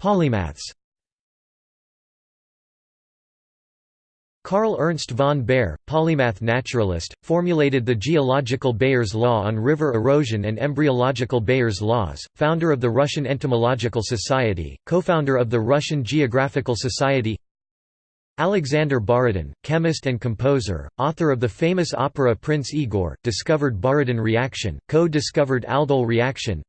Polymaths Karl Ernst von Baer, polymath naturalist, formulated the geological Baer's law on river erosion and embryological Baer's laws, founder of the Russian Entomological Society, co-founder of the Russian Geographical Society Alexander Borodin, chemist and composer, author of the famous opera Prince Igor, discovered Borodin reaction, co-discovered aldol reaction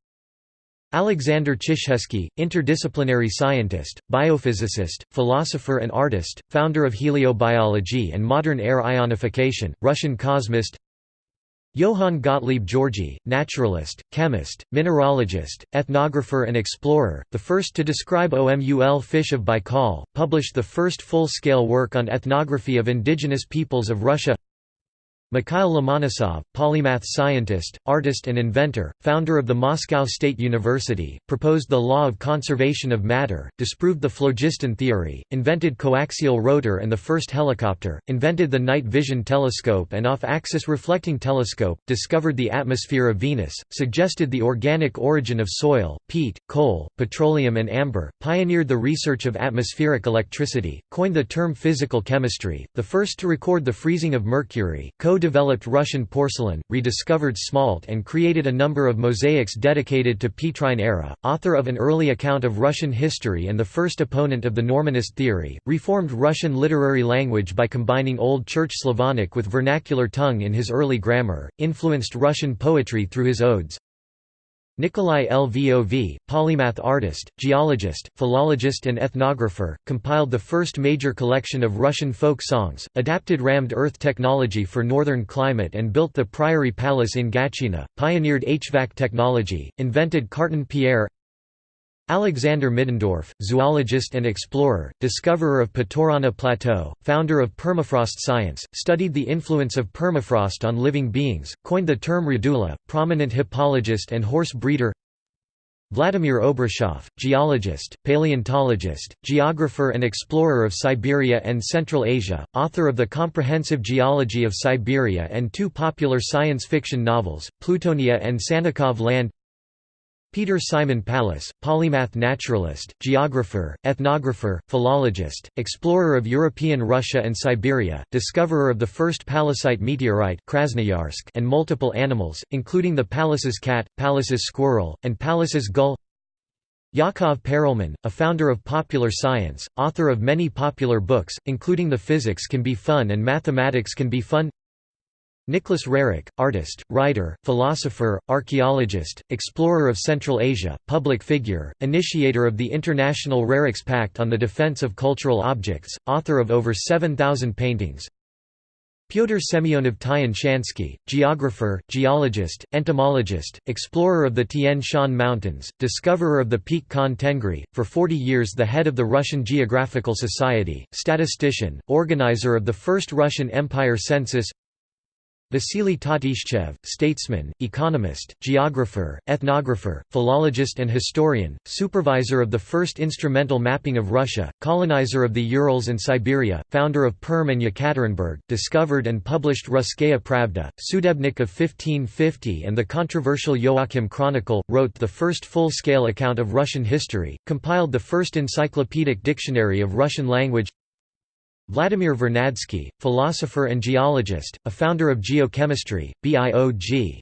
Alexander Chizhevsky, interdisciplinary scientist, biophysicist, philosopher and artist, founder of heliobiology and modern air ionification, Russian cosmist Johann Gottlieb Georgi, naturalist, chemist, mineralogist, ethnographer and explorer, the first to describe OMUL fish of Baikal, published the first full-scale work on ethnography of indigenous peoples of Russia Mikhail Lomonosov, polymath scientist, artist and inventor, founder of the Moscow State University, proposed the law of conservation of matter, disproved the phlogiston theory, invented coaxial rotor and the first helicopter, invented the night vision telescope and off-axis reflecting telescope, discovered the atmosphere of Venus, suggested the organic origin of soil, peat, coal, petroleum and amber, pioneered the research of atmospheric electricity, coined the term physical chemistry, the first to record the freezing of mercury, co-developed Russian porcelain, rediscovered smalt and created a number of mosaics dedicated to Petrine era, author of an early account of Russian history and the first opponent of the Normanist theory, reformed Russian literary language by combining Old Church Slavonic with vernacular tongue in his early grammar, influenced Russian poetry through his odes, Nikolai Lvov, polymath artist, geologist, philologist and ethnographer, compiled the first major collection of Russian folk songs, adapted rammed earth technology for northern climate and built the Priory Palace in Gatchina, pioneered HVAC technology, invented Carton Pierre Alexander Middendorf, zoologist and explorer, discoverer of Putorana Plateau, founder of permafrost science, studied the influence of permafrost on living beings, coined the term radula, prominent hippologist and horse breeder. Vladimir Obruchev, geologist, paleontologist, geographer and explorer of Siberia and Central Asia, author of the Comprehensive Geology of Siberia and two popular science fiction novels, Plutonia and Sannikov Land Peter Simon Pallas, polymath naturalist, geographer, ethnographer, philologist, explorer of European Russia and Siberia, discoverer of the first Pallasite meteorite Krasnoyarsk and multiple animals, including the Pallas's cat, Pallas's squirrel, and Pallas's gull. Yakov Perelman, a founder of popular science, author of many popular books, including The Physics Can Be Fun and Mathematics Can Be Fun Nicholas Roerich, artist, writer, philosopher, archaeologist, explorer of Central Asia, public figure, initiator of the International Roerich's Pact on the Defense of Cultural Objects, author of over 7,000 paintings. Pyotr Semyonov Tyan Shansky, geographer, geologist, entomologist, explorer of the Tian Shan Mountains, discoverer of the Peak Khan Tengri, for 40 years the head of the Russian Geographical Society, statistician, organizer of the first Russian Empire census Vasily Tatishchev, statesman, economist, geographer, ethnographer, philologist and historian, supervisor of the first instrumental mapping of Russia, colonizer of the Urals and Siberia, founder of Perm and Yekaterinburg, discovered and published Russkaya Pravda, Sudebnik of 1550 and the controversial Joachim Chronicle, wrote the first full-scale account of Russian history, compiled the first encyclopedic dictionary of Russian language Vladimir Vernadsky, philosopher and geologist, a founder of geochemistry, BIOG.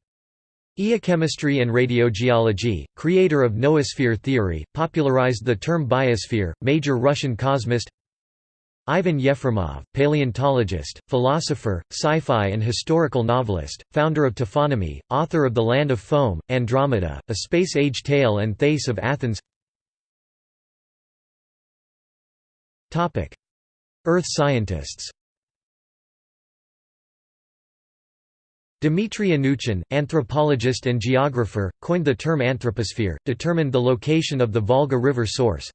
Eochemistry and radiogeology, creator of noosphere theory, popularized the term biosphere, major Russian cosmist. Ivan Yefremov, paleontologist, philosopher, sci-fi and historical novelist, founder of Taphonomy, author of The Land of Foam, Andromeda, A Space-Age Tale and Thais of Athens Earth scientists. Dmitry Anuchin, anthropologist and geographer, coined the term anthroposphere, determined the location of the Volga River source.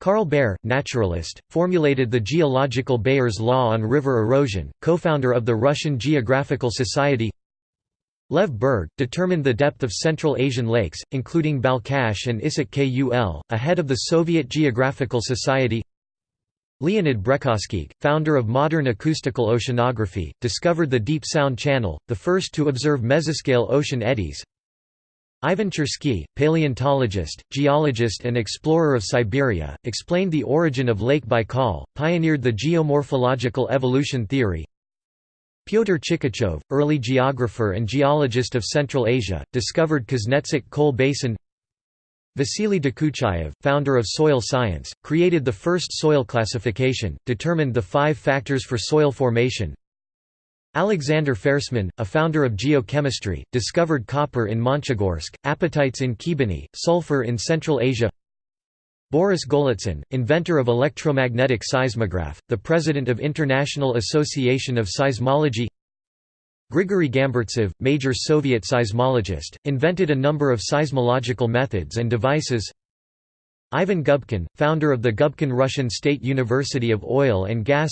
Karl Baer, naturalist, formulated the geological Baer's law on river erosion, co-founder of the Russian Geographical Society. Lev Berg, determined the depth of Central Asian lakes, including Balkhash and Issyk Kul, ahead of the Soviet Geographical Society Leonid Brekhovskikh, founder of modern acoustical oceanography, discovered the Deep Sound Channel, the first to observe mesoscale ocean eddies. Ivan Chersky, paleontologist, geologist and explorer of Siberia, explained the origin of Lake Baikal, pioneered the geomorphological evolution theory. Pyotr Chikachov, early geographer and geologist of Central Asia, discovered Kuznetsk coal basin Vasily Dokuchayev, founder of soil science, created the first soil classification, determined the five factors for soil formation. Alexander Fersman, a founder of geochemistry, discovered copper in Monchegorsk, apatites in Khibiny, sulfur in Central Asia. Boris Golitsyn, inventor of electromagnetic seismograph, the president of International Association of Seismology Grigory Gamburtsev, major Soviet seismologist, invented a number of seismological methods and devices. Ivan Gubkin, founder of the Gubkin Russian State University of Oil and Gas.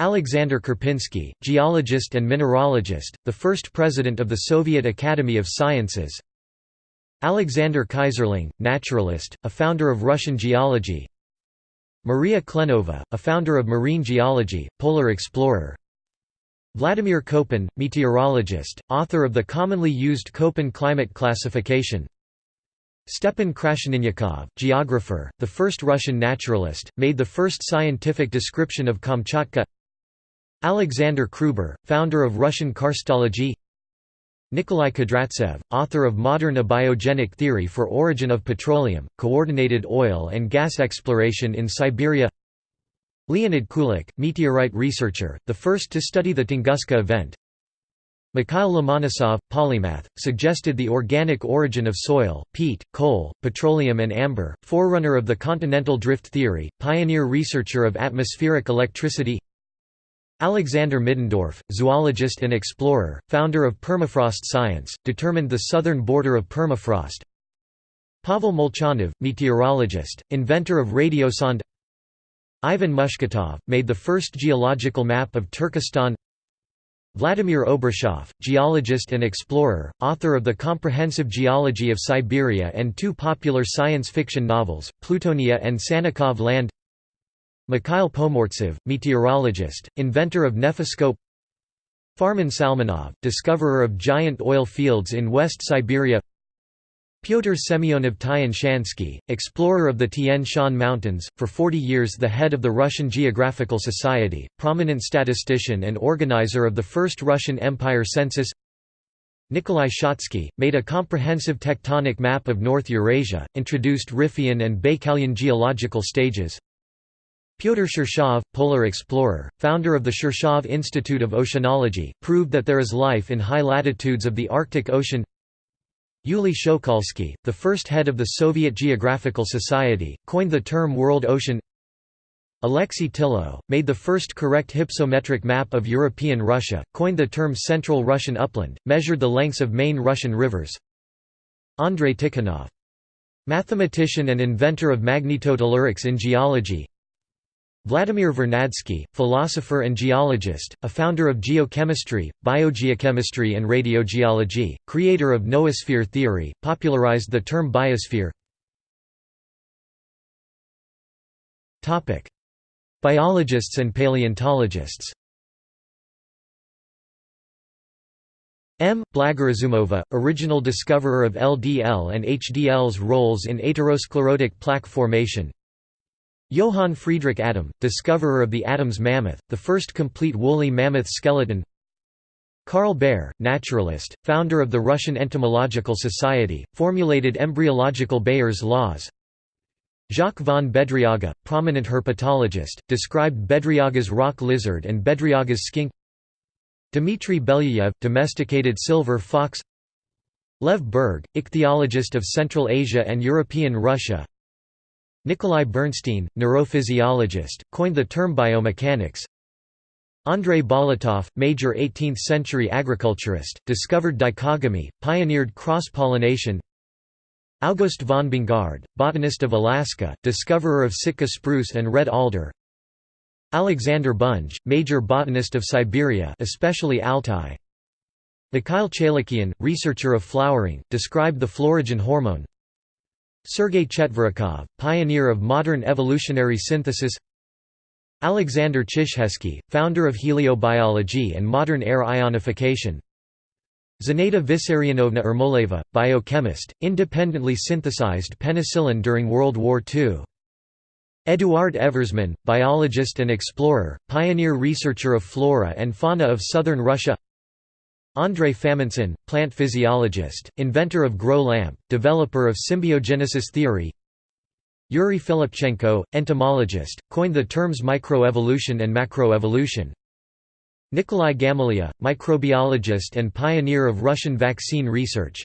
Alexander Karpinsky, geologist and mineralogist, the first president of the Soviet Academy of Sciences. Alexander Keyserling, naturalist, a founder of Russian geology. Maria Klenova, a founder of marine geology, polar explorer Vladimir Koppen, meteorologist, author of the commonly used Köppen climate classification. Stepan Krasheninnikov, geographer, the first Russian naturalist, made the first scientific description of Kamchatka. Alexander Kruber, founder of Russian karstology. Nikolai Kudryavtsev, author of Modern Abiogenic Theory for Origin of Petroleum, Coordinated Oil and Gas Exploration in Siberia Leonid Kulik, meteorite researcher, the first to study the Tunguska event. Mikhail Lomonosov, polymath, suggested the organic origin of soil, peat, coal, petroleum and amber, forerunner of the continental drift theory, pioneer researcher of atmospheric electricity. Alexander Middendorf, zoologist and explorer, founder of permafrost science, determined the southern border of permafrost. Pavel Molchanov, meteorologist, inventor of radiosonde Ivan Mushketov, made the first geological map of Turkestan. Vladimir Obruchev, geologist and explorer, author of the Comprehensive Geology of Siberia and two popular science fiction novels, Plutonia and Sannikov Land. Mikhail Pomortsev, meteorologist, inventor of Nephoscope. Farman Salmanov, discoverer of giant oil fields in West Siberia Pyotr Semyonov Tian-Shansky, explorer of the Tian Shan Mountains, for 40 years the head of the Russian Geographical Society, prominent statistician and organizer of the first Russian Empire census. Nikolai Shatsky, made a comprehensive tectonic map of North Eurasia, introduced Riphean and Baikalian geological stages. Pyotr Shirshov, polar explorer, founder of the Shirshov Institute of Oceanology, proved that there is life in high latitudes of the Arctic Ocean Yuli Shokalsky, the first head of the Soviet Geographical Society, coined the term World Ocean Alexei Tillo, made the first correct hypsometric map of European Russia, coined the term Central Russian Upland, measured the lengths of main Russian rivers Andrei Tikhonov. Mathematician and inventor of magnetotellurics in geology Vladimir Vernadsky, philosopher and geologist, a founder of geochemistry, biogeochemistry and radiogeology, creator of noosphere theory, popularized the term biosphere Biologists and paleontologists M. Blagorazumova, original discoverer of LDL and HDL's roles in atherosclerotic plaque formation Johann Friedrich Adam, discoverer of the Adams mammoth, the first complete woolly mammoth skeleton. Karl Baer, naturalist, founder of the Russian Entomological Society, formulated embryological Baer's laws. Jacques von Bedriaga, prominent herpetologist, described Bedriaga's rock lizard and Bedriaga's skink. Dmitry Belyayev, domesticated silver fox. Lev Berg, ichthyologist of Central Asia and European Russia Nikolai Bernstein, neurophysiologist, coined the term biomechanics. Andrei Bolotov, major 18th-century agriculturist, discovered dichogamy, pioneered cross-pollination. August von Bongard, botanist of Alaska, discoverer of Sitka spruce and red alder. Alexander Bunge, major botanist of Siberia especially Altai. Mikhail Chailakhyan, researcher of flowering, described the florigen hormone. Sergei Chetverikov, pioneer of modern evolutionary synthesis. Alexander Chizhevsky, founder of heliobiology and modern air ionification. Zenaida Vissarionovna Ermoleva, biochemist, independently synthesized penicillin during World War II. Eduard Eversman, biologist and explorer, pioneer researcher of flora and fauna of southern Russia Andrei Famintsyn, plant physiologist, inventor of grow lamp, developer of symbiogenesis theory. Yuri Filipchenko, entomologist, coined the terms microevolution and macroevolution. Nikolai Gamaleya, microbiologist and pioneer of Russian vaccine research.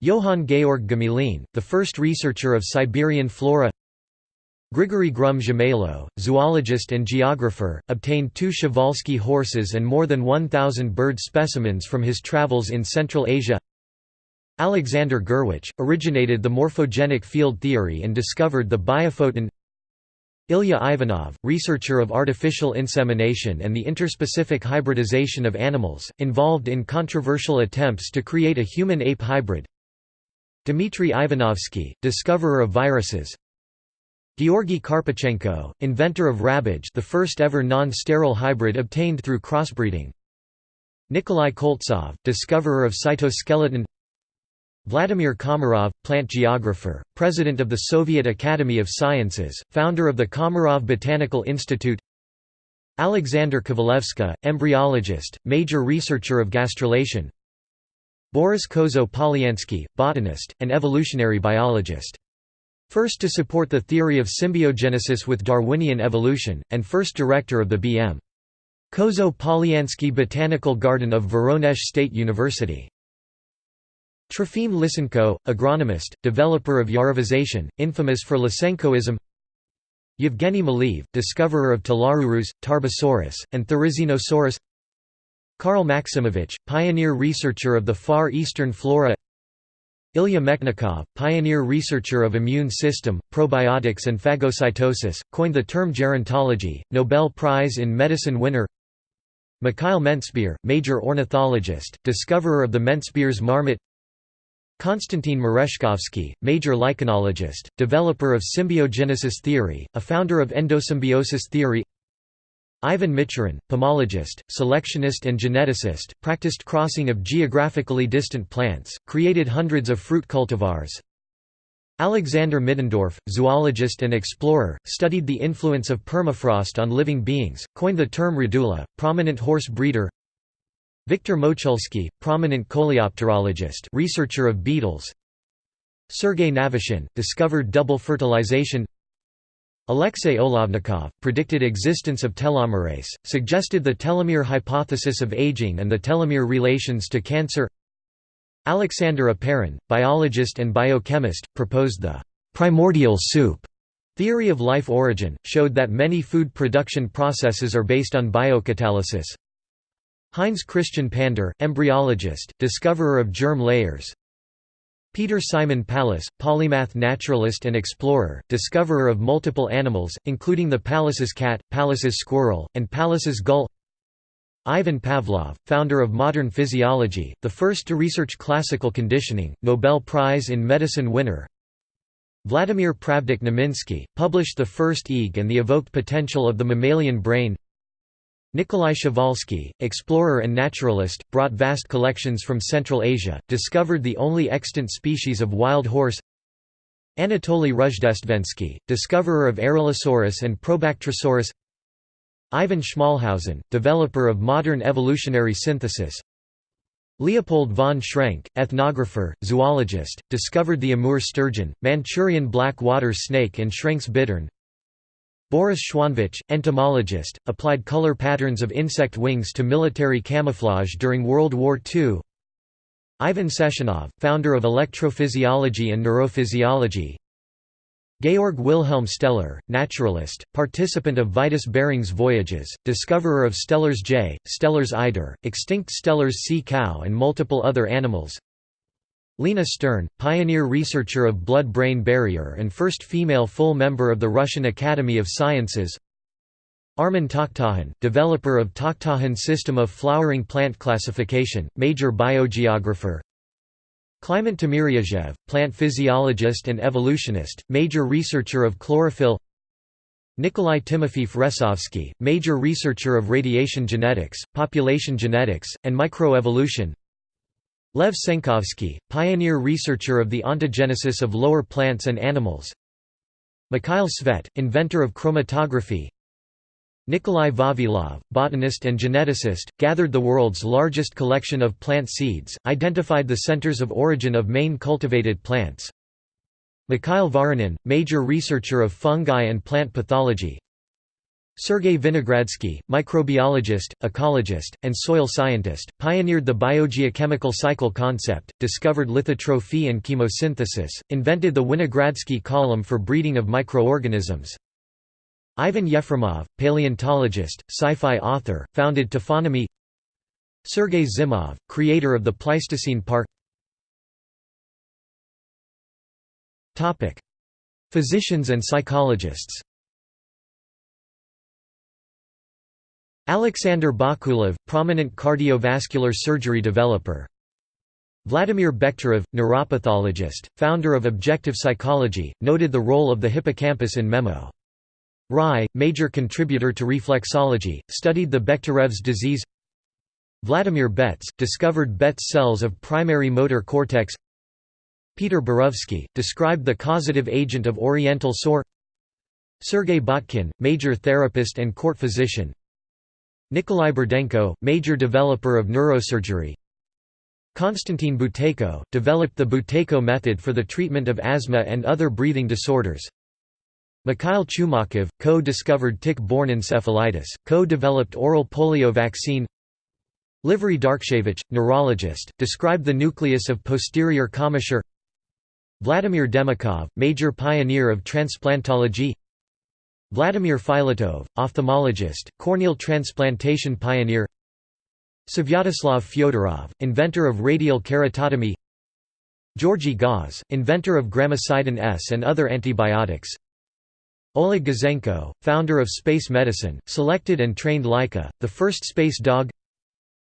Johann Georg Gmelin, the first researcher of Siberian flora Grigory Grum Zhemelo, zoologist and geographer, obtained two Przewalski horses and more than 1,000 bird specimens from his travels in Central Asia. Alexander Gurwitch, originated the morphogenic field theory and discovered the biophoton. Ilya Ivanov, researcher of artificial insemination and the interspecific hybridization of animals, involved in controversial attempts to create a human-ape hybrid. Dmitry Ivanovsky, discoverer of viruses Georgy Karpechenko, inventor of Rabbage the first ever non-sterile hybrid obtained through crossbreeding. Nikolai Koltsov, discoverer of cytoskeleton. Vladimir Komarov, plant geographer, president of the Soviet Academy of Sciences, founder of the Komarov Botanical Institute. Alexander Kovalevsky, embryologist, major researcher of gastrulation. Boris Kozo-Polyansky, botanist, and evolutionary biologist First to support the theory of symbiogenesis with Darwinian evolution, and first director of the B.M. Kozo-Polyansky Botanical Garden of Voronezh State University. Trofim Lysenko, agronomist, developer of Yarovization, infamous for Lysenkoism Yevgeny Maleev, discoverer of Talarurus, Tarbosaurus, and Therizinosaurus Karl Maximovich, pioneer researcher of the Far Eastern flora Ilya Mechnikov, pioneer researcher of immune system, probiotics and phagocytosis, coined the term gerontology, Nobel Prize in Medicine winner Mikhail Menzbier, major ornithologist, discoverer of the Menzbier's marmot Konstantin Merezhkovsky, major lichenologist, developer of symbiogenesis theory, a founder of endosymbiosis theory Ivan Michurin, pomologist, selectionist and geneticist, practiced crossing of geographically distant plants, created hundreds of fruit cultivars. Alexander Middendorf, zoologist and explorer, studied the influence of permafrost on living beings, coined the term radula, prominent horse breeder. Viktor Mochulsky, prominent coleopterologist researcher of beetles. Sergei Navashin, discovered double fertilization Alexey Olovnikov, predicted existence of telomerase, suggested the telomere hypothesis of aging and the telomere relations to cancer Alexander Oparin, biologist and biochemist, proposed the «primordial soup» theory of life origin, showed that many food production processes are based on biocatalysis. Heinz Christian Pander, embryologist, discoverer of germ layers, Peter Simon Pallas, polymath naturalist and explorer, discoverer of multiple animals, including the Pallas's cat, Pallas's squirrel, and Pallas's gull. Ivan Pavlov, founder of modern physiology, the first to research classical conditioning, Nobel Prize in Medicine winner. Vladimir Pravdich-Neminsky, published the first EEG and the evoked potential of the mammalian brain Nikolai Przewalski, explorer and naturalist, brought vast collections from Central Asia, discovered the only extant species of wild horse Anatoly Rozhdestvensky, discoverer of Aralosaurus and Probactrosaurus Ivan Schmalhausen, developer of modern evolutionary synthesis Leopold von Schrenck, ethnographer, zoologist, discovered the Amur sturgeon, Manchurian black water snake and Schrenck's bittern Boris Schwanvitch, entomologist, applied color patterns of insect wings to military camouflage during World War II. Ivan Sechenov, founder of electrophysiology and neurophysiology. Georg Wilhelm Steller, naturalist, participant of Vitus Bering's voyages, discoverer of Steller's jay, Steller's eider, extinct Steller's sea cow and multiple other animals. Lena Stern, pioneer researcher of blood-brain barrier and first female full member of the Russian Academy of Sciences. Armen Takhtajan, developer of Takhtajan system of flowering plant classification, major biogeographer. Kliment Timiryazev, plant physiologist and evolutionist, major researcher of chlorophyll. Nikolai Timofeev Resovsky, major researcher of radiation genetics, population genetics, and microevolution Lev Tsenkovsky, pioneer researcher of the ontogenesis of lower plants and animals. Mikhail Tsvet, inventor of chromatography. Nikolai Vavilov, botanist and geneticist, gathered the world's largest collection of plant seeds, identified the centers of origin of main cultivated plants. Mikhail Voronin, major researcher of fungi and plant pathology Sergei Vinogradsky, microbiologist, ecologist, and soil scientist, pioneered the biogeochemical cycle concept, discovered lithotrophy and chemosynthesis, invented the Winogradsky column for breeding of microorganisms. Ivan Yefremov, paleontologist, sci-fi author, founded Taphonomy. Sergei Zimov, creator of the Pleistocene Park. Physicians and psychologists Alexander Bakulev, prominent cardiovascular surgery developer. Vladimir Bekhterev, neuropathologist, founder of objective psychology, noted the role of the hippocampus in memo. Rai, major contributor to reflexology, studied the Bekhtérev's disease. Vladimir Betz, discovered Betz cells of primary motor cortex. Peter Borovsky, described the causative agent of oriental sore. Sergei Botkin, major therapist and court physician Nikolai Burdenko, major developer of neurosurgery. Konstantin Buteyko, developed the Buteyko method for the treatment of asthma and other breathing disorders. Mikhail Chumakov, co-discovered tick-borne encephalitis, co-developed oral polio vaccine. Livery Darkshevich, neurologist, described the nucleus of posterior commissure. Vladimir Demikhov, major pioneer of transplantology Vladimir Filatov, ophthalmologist, corneal transplantation pioneer Svyatoslav Fyodorov, inventor of radial keratotomy Georgy Gause, inventor of gramicidin S and other antibiotics Oleg Gazenko, founder of space medicine, selected and trained Laika, the first space dog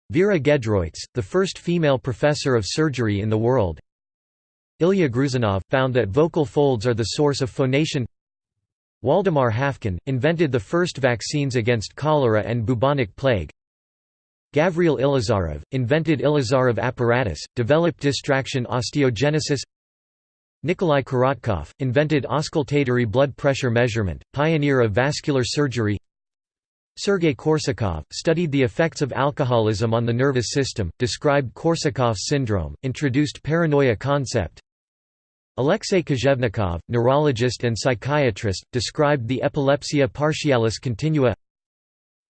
Vera Gedroits, the first female professor of surgery in the world Ilya Gruzanov, found that vocal folds are the source of phonation Waldemar Haffkine, invented the first vaccines against cholera and bubonic plague. Gavril Ilizarov, invented Ilizarov apparatus, developed distraction osteogenesis. Nikolai Korotkov, invented auscultatory blood pressure measurement, pioneer of vascular surgery. Sergei Korsakov, studied the effects of alcoholism on the nervous system, described Korsakov's syndrome, introduced paranoia concept Alexei Kozhevnikov, neurologist and psychiatrist, described the epilepsia partialis continua.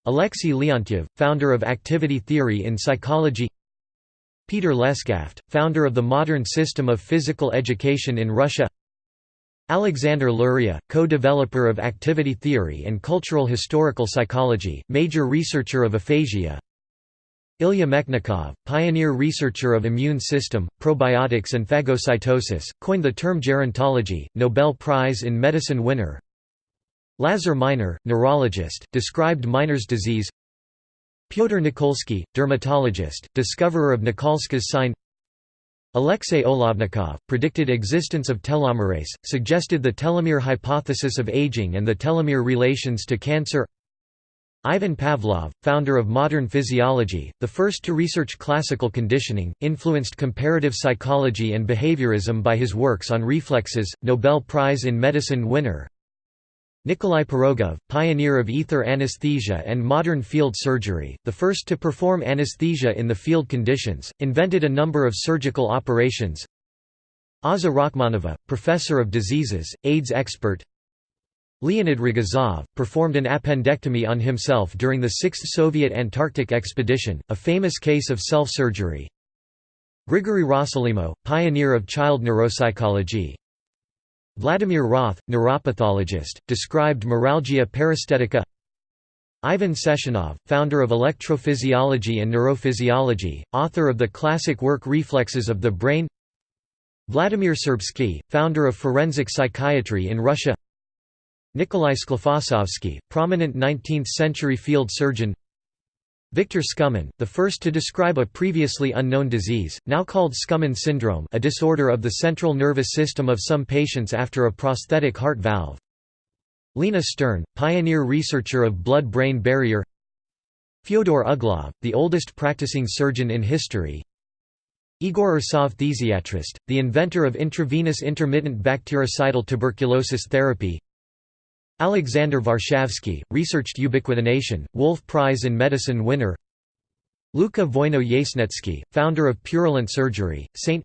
Alexei Leontiev, founder of activity theory in psychology. Peter Lesgaft, founder of the modern system of physical education in Russia. Alexander Luria, co-developer of activity theory and cultural historical psychology, major researcher of aphasia Ilya Mechnikov, pioneer researcher of immune system, probiotics and phagocytosis, coined the term gerontology, Nobel Prize in Medicine winner. Lazar Minor, neurologist, described Minor's disease. Pyotr Nikolsky, dermatologist, discoverer of Nikolsky's sign. Alexey Olovnikov, predicted existence of telomerase, suggested the telomere hypothesis of aging and the telomere relations to cancer Ivan Pavlov, founder of modern physiology, the first to research classical conditioning, influenced comparative psychology and behaviorism by his works on reflexes, Nobel Prize in Medicine winner. Nikolai Pirogov, pioneer of ether anesthesia and modern field surgery, the first to perform anesthesia in the field conditions, invented a number of surgical operations. Azza Rachmanova, professor of diseases, AIDS expert, Leonid Rogozov, performed an appendectomy on himself during the Sixth Soviet Antarctic Expedition, a famous case of self-surgery. Grigory Rossolimo, pioneer of child neuropsychology. Vladimir Roth, neuropathologist, described neuralgia paresthetica Ivan Sechenov, founder of electrophysiology and neurophysiology, author of the classic work Reflexes of the Brain Vladimir Serbsky, founder of forensic psychiatry in Russia Nikolai Sklifosovsky, prominent 19th-century field surgeon. Victor Skumin, the first to describe a previously unknown disease, now called Skumin syndrome a disorder of the central nervous system of some patients after a prosthetic heart valve. Lena Stern, pioneer researcher of blood-brain barrier. Fyodor Uglov, the oldest practicing surgeon in history. Igor Ursov phthisiatrist, the inventor of intravenous intermittent bactericidal tuberculosis therapy Alexander Varshavsky, researched ubiquitination, Wolf Prize in Medicine winner Luka Voino-Yasnetsky, founder of Purulent Surgery, St.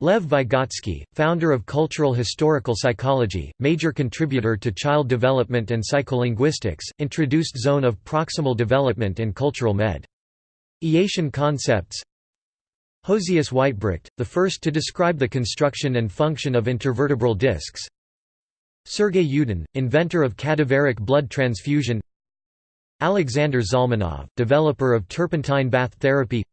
Lev Vygotsky, founder of Cultural Historical Psychology, major contributor to child development and psycholinguistics, introduced zone of proximal development in cultural med. Iation concepts Josias Weitbrecht, the first to describe the construction and function of intervertebral discs Sergei Yudin, inventor of cadaveric blood transfusion. Alexander Zalmanov, developer of turpentine bath therapy.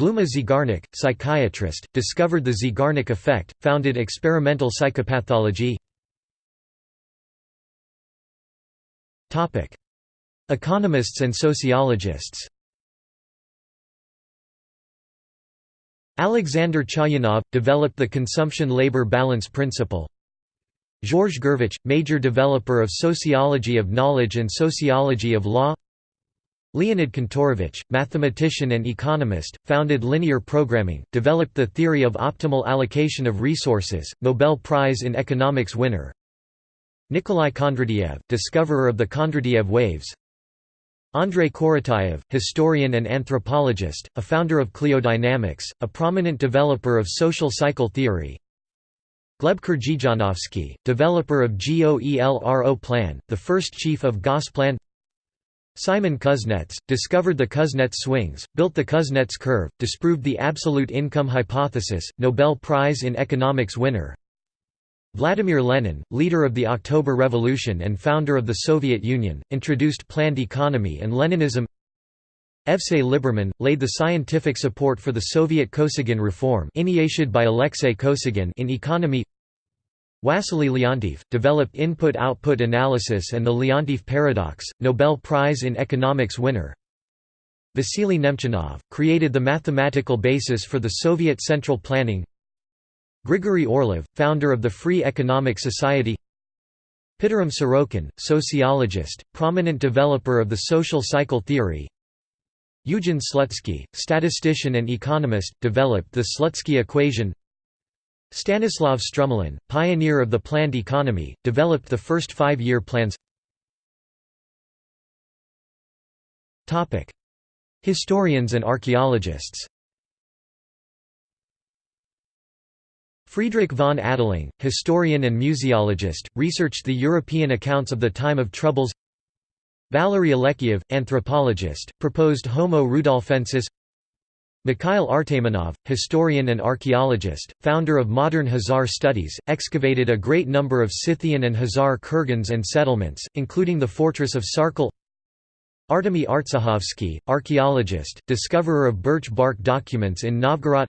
Bluma Zeigarnik, psychiatrist, discovered the Zeigarnik effect, founded experimental psychopathology. Economists and sociologists. Alexander Chayanov, developed the consumption-labor balance principle Georges Gurvitch, major developer of sociology of knowledge and sociology of law. Leonid Kantorovich, mathematician and economist, founded linear programming, developed the theory of optimal allocation of resources, Nobel Prize in Economics winner. Nikolai Kondratiev, discoverer of the Kondratiev waves. Andrei Korotayev, historian and anthropologist, a founder of cliodynamics, a prominent developer of social cycle theory Gleb Krzhizhanovsky, developer of GOELRO plan, the first chief of Gosplan. Simon Kuznets, discovered the Kuznets swings, built the Kuznets curve, disproved the absolute income hypothesis, Nobel Prize in Economics winner. Vladimir Lenin, leader of the October Revolution and founder of the Soviet Union, introduced planned economy and Leninism. Evsey Liberman, laid the scientific support for the Soviet Kosygin reform initiated by Alexei Kosygin in economy Wassily Leontief, developed input-output analysis and the Leontief paradox, Nobel Prize in Economics winner. Vasily Nemchinov, created the mathematical basis for the Soviet central planning. Grigory Orlov, founder of the Free Economic Society. Pitirim Sorokin, sociologist, prominent developer of the social cycle theory. Eugen Slutsky, statistician and economist, developed the Slutsky equation Stanislav Strumilin, pioneer of the planned economy, developed the first five-year plans. Historians and archaeologists. Friedrich von Adelung, historian and museologist, researched the European accounts of the time of troubles. Valery Alekseev, anthropologist, proposed Homo rudolfensis Mikhail Artamonov, historian and archaeologist, founder of modern Khazar studies, excavated a great number of Scythian and Khazar kurgans and settlements, including the fortress of Sarkel Artemy Artsikhovsky, archaeologist, discoverer of birch bark documents in Novgorod.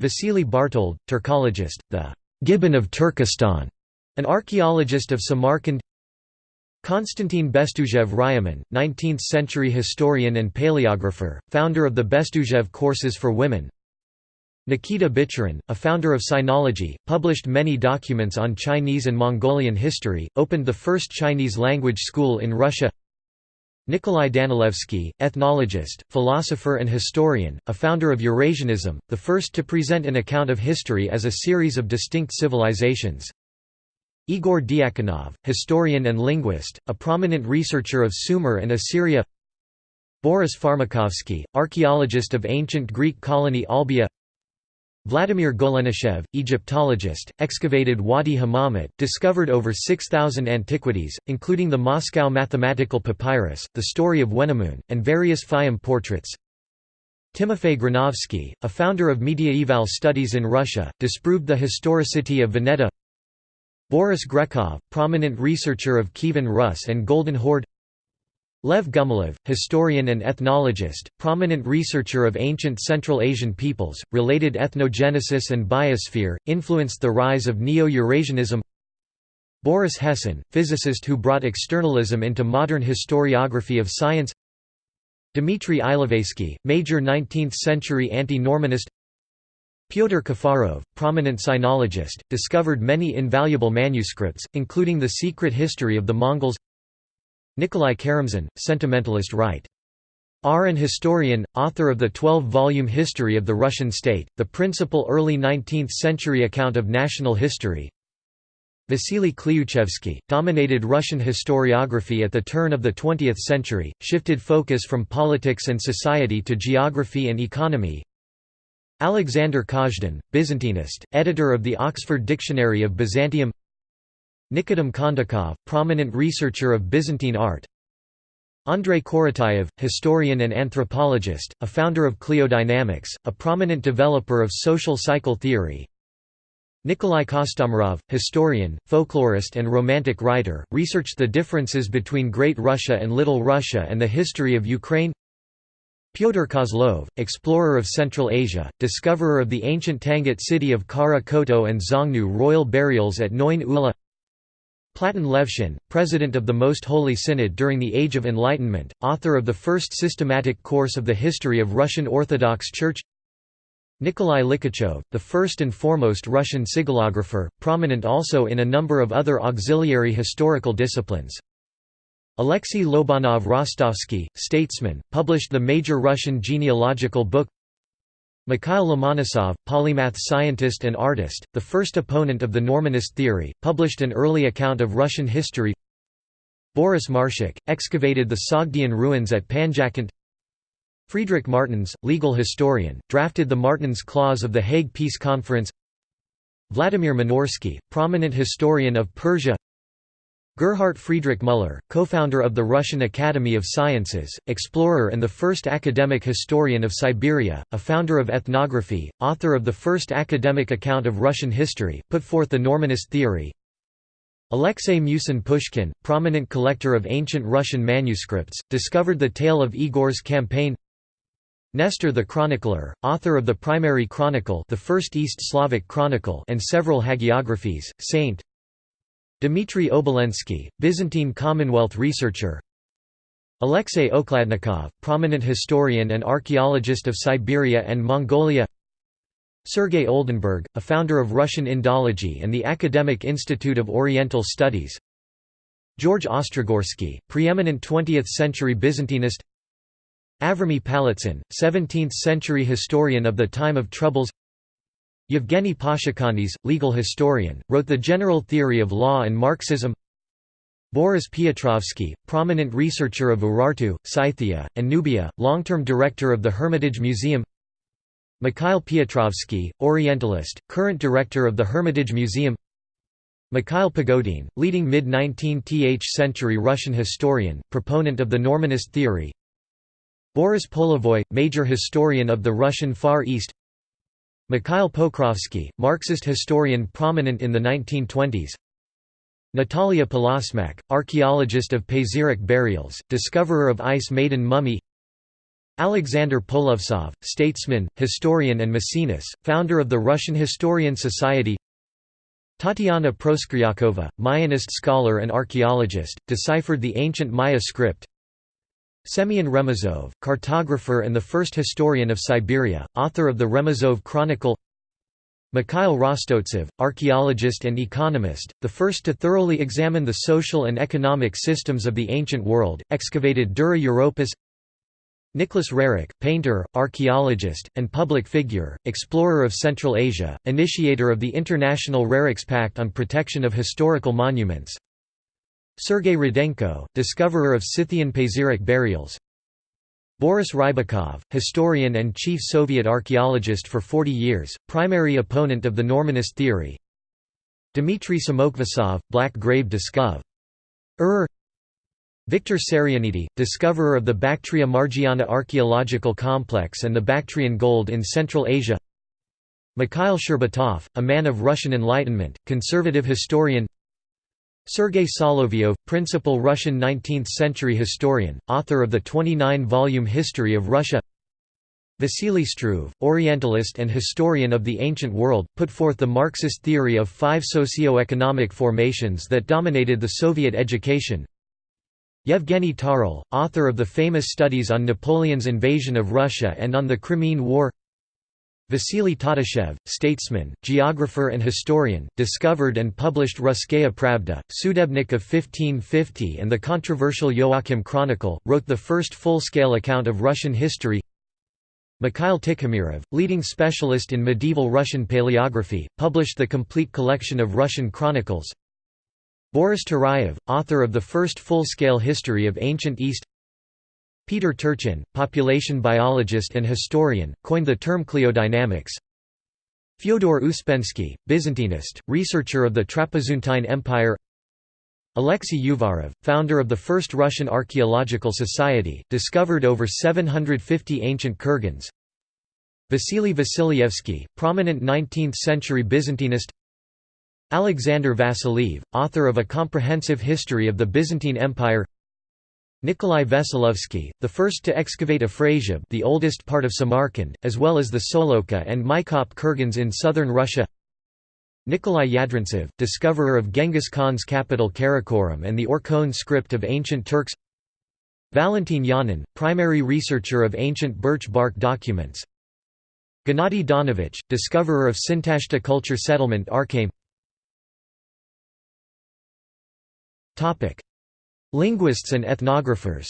Vasily Bartold, Turkologist, the Gibbon of Turkestan, an archaeologist of Samarkand Konstantin Bestuzhev Ryumin, 19th-century historian and paleographer, founder of the Bestuzhev courses for women Nikita Bichurin, a founder of Sinology, published many documents on Chinese and Mongolian history, opened the first Chinese language school in Russia Nikolai Danilevsky, ethnologist, philosopher and historian, a founder of Eurasianism, the first to present an account of history as a series of distinct civilizations. Igor Diakonov, historian and linguist, a prominent researcher of Sumer and Assyria. Boris Farmakovsky, archaeologist of ancient Greek colony Olbia. Vladimir Golenishchev, Egyptologist, excavated Wadi Hammamat, discovered over 6,000 antiquities, including the Moscow Mathematical Papyrus, the story of Wenamun, and various Fayum portraits. Timofey Granovsky, a founder of mediaeval studies in Russia, disproved the historicity of Vineta Boris Grekov, prominent researcher of Kievan Rus and Golden Horde Lev Gumilev, historian and ethnologist, prominent researcher of ancient Central Asian peoples, related ethnogenesis and biosphere, influenced the rise of Neo-Eurasianism Boris Hessen, physicist who brought externalism into modern historiography of science Dmitry Ilovaisky, major 19th-century anti-Normanist Pyotr Kafarov, prominent sinologist, discovered many invaluable manuscripts, including The Secret History of the Mongols Nikolai Karamzin, sentimentalist right. R. An historian, author of the 12-volume History of the Russian State, the principal early 19th-century account of national history. Vasily Klyuchevsky, dominated Russian historiography at the turn of the 20th century, shifted focus from politics and society to geography and economy. Alexander Kazhdan, Byzantinist, editor of the Oxford Dictionary of Byzantium Nikodem Kondakov, prominent researcher of Byzantine art Andrei Korotayev, historian and anthropologist, a founder of Cliodynamics, a prominent developer of social cycle theory. Nikolai Kostomarov, historian, folklorist and romantic writer, researched the differences between Great Russia and Little Russia and the history of Ukraine. Pyotr Kozlov, explorer of Central Asia, discoverer of the ancient Tangut city of Khara Khoto and Xiongnu royal burials at Noin Ula Platon Levshin, president of the Most Holy Synod during the Age of Enlightenment, author of the first systematic course of the history of Russian Orthodox Church Nikolai Likhachov, the first and foremost Russian sigillographer, prominent also in a number of other auxiliary historical disciplines. Alexei Lobanov Rostovsky, statesman, published the major Russian genealogical book. Mikhail Lomonosov, polymath scientist and artist, the first opponent of the Normanist theory, published an early account of Russian history. Boris Marshak, excavated the Sogdian ruins at Panjakent Friedrich Martens, legal historian, drafted the Martens Clause of the Hague Peace Conference. Vladimir Minorsky, prominent historian of Persia Gerhard Friedrich Müller, co-founder of the Russian Academy of Sciences, explorer and the first academic historian of Siberia, a founder of ethnography, author of the first academic account of Russian history, put forth the Normanist theory. Alexei Musin Pushkin, prominent collector of ancient Russian manuscripts, discovered the tale of Igor's campaign Nestor the chronicler, author of the primary chronicle the first East Slavic chronicle and several hagiographies, Saint Dmitry Obolensky, Byzantine Commonwealth researcher. Alexei Okladnikov, prominent historian and archaeologist of Siberia and Mongolia. Sergei Oldenburg, a founder of Russian Indology and the Academic Institute of Oriental Studies. George Ostrogorsky, preeminent 20th-century Byzantinist. Avraamy Palitsyn, 17th-century historian of the time of Troubles Yevgeny Pashukanis, legal historian, wrote The General Theory of Law and Marxism. Boris Piotrovsky, prominent researcher of Urartu, Scythia, and Nubia, long-term director of the Hermitage Museum. Mikhail Piotrovsky, Orientalist, current director of the Hermitage Museum. Mikhail Pogodin, leading mid-19th century Russian historian, proponent of the Normanist theory. Boris Polevoy, major historian of the Russian Far East Mikhail Pokrovsky, Marxist historian prominent in the 1920s Natalia Polosmak, archaeologist of Pazyryk burials, discoverer of Ice Maiden mummy. Alexander Polovtsov, statesman, historian and Maecenas, founder of the Russian Historian Society. Tatiana Proskuryakova, Mayanist scholar and archaeologist, deciphered the ancient Maya script Semyon Remezov, cartographer and the first historian of Siberia, author of the Remezov Chronicle. Mikhail Rostovtsev, archaeologist and economist, the first to thoroughly examine the social and economic systems of the ancient world, excavated Dura Europos Nicholas Roerich, painter, archaeologist, and public figure, explorer of Central Asia, initiator of the International Roerich's Pact on Protection of Historical Monuments Sergei Rudenko, discoverer of Scythian Pazyryk burials. Boris Rybakov, historian and chief Soviet archaeologist for 40 years, primary opponent of the Normanist theory. Dmitry Samokvasov, Black Grave discoverer Victor Sarianidi, discoverer of the Bactria Margiana archaeological complex and the Bactrian gold in Central Asia. Mikhail Shcherbatov, a man of Russian Enlightenment, conservative historian Sergei Solovyov, principal Russian 19th-century historian, author of the 29-volume History of Russia. Vasily Struve, Orientalist and historian of the ancient world, put forth the Marxist theory of five socio-economic formations that dominated the Soviet education. Yevgeny Tarle, author of the famous studies on Napoleon's invasion of Russia and on the Crimean War Vasily Tatishchev, statesman, geographer and historian, discovered and published Russkaya Pravda, Sudebnik of 1550 and the controversial Joachim Chronicle, wrote the first full-scale account of Russian history. Mikhail Tikhomirov, leading specialist in medieval Russian paleography, published the complete collection of Russian chronicles. Boris Turayev, author of the first full-scale history of ancient East Peter Turchin, population biologist and historian, coined the term cliodynamics. Fyodor Uspensky, Byzantinist, researcher of the Trapezuntine Empire. Alexei Uvarov, founder of the first Russian Archaeological Society, discovered over 750 ancient kurgans. Vasily Vasilievsky, prominent 19th-century Byzantinist. Alexander Vasiliev, author of a comprehensive history of the Byzantine Empire Nikolai Veselovsky, the first to excavate Afrasiab the oldest part of Samarkand, as well as the Solokha and Maykop kurgans in southern Russia. Nikolai Yadrintsev, discoverer of Genghis Khan's capital Karakorum and the Orkhon script of ancient Turks. Valentin Yanin, primary researcher of ancient birch bark documents. Gennady Zdanovich, discoverer of Sintashta culture settlement Arkaim Linguists and ethnographers.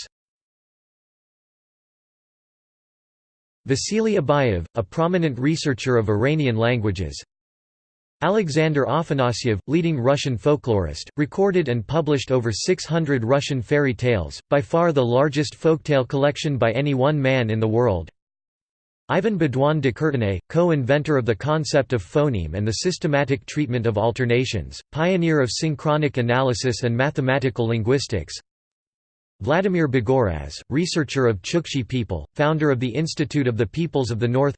Vasily Abayev, a prominent researcher of Iranian languages. Alexander Afanasyev, leading Russian folklorist, recorded and published over 600 Russian fairy tales, by far the largest folktale collection by any one man in the world Ivan Baudouin de Courtenay, co-inventor of the concept of phoneme and the systematic treatment of alternations, pioneer of synchronic analysis and mathematical linguistics. Vladimir Bogoraz, researcher of Chukchi people, founder of the Institute of the Peoples of the North.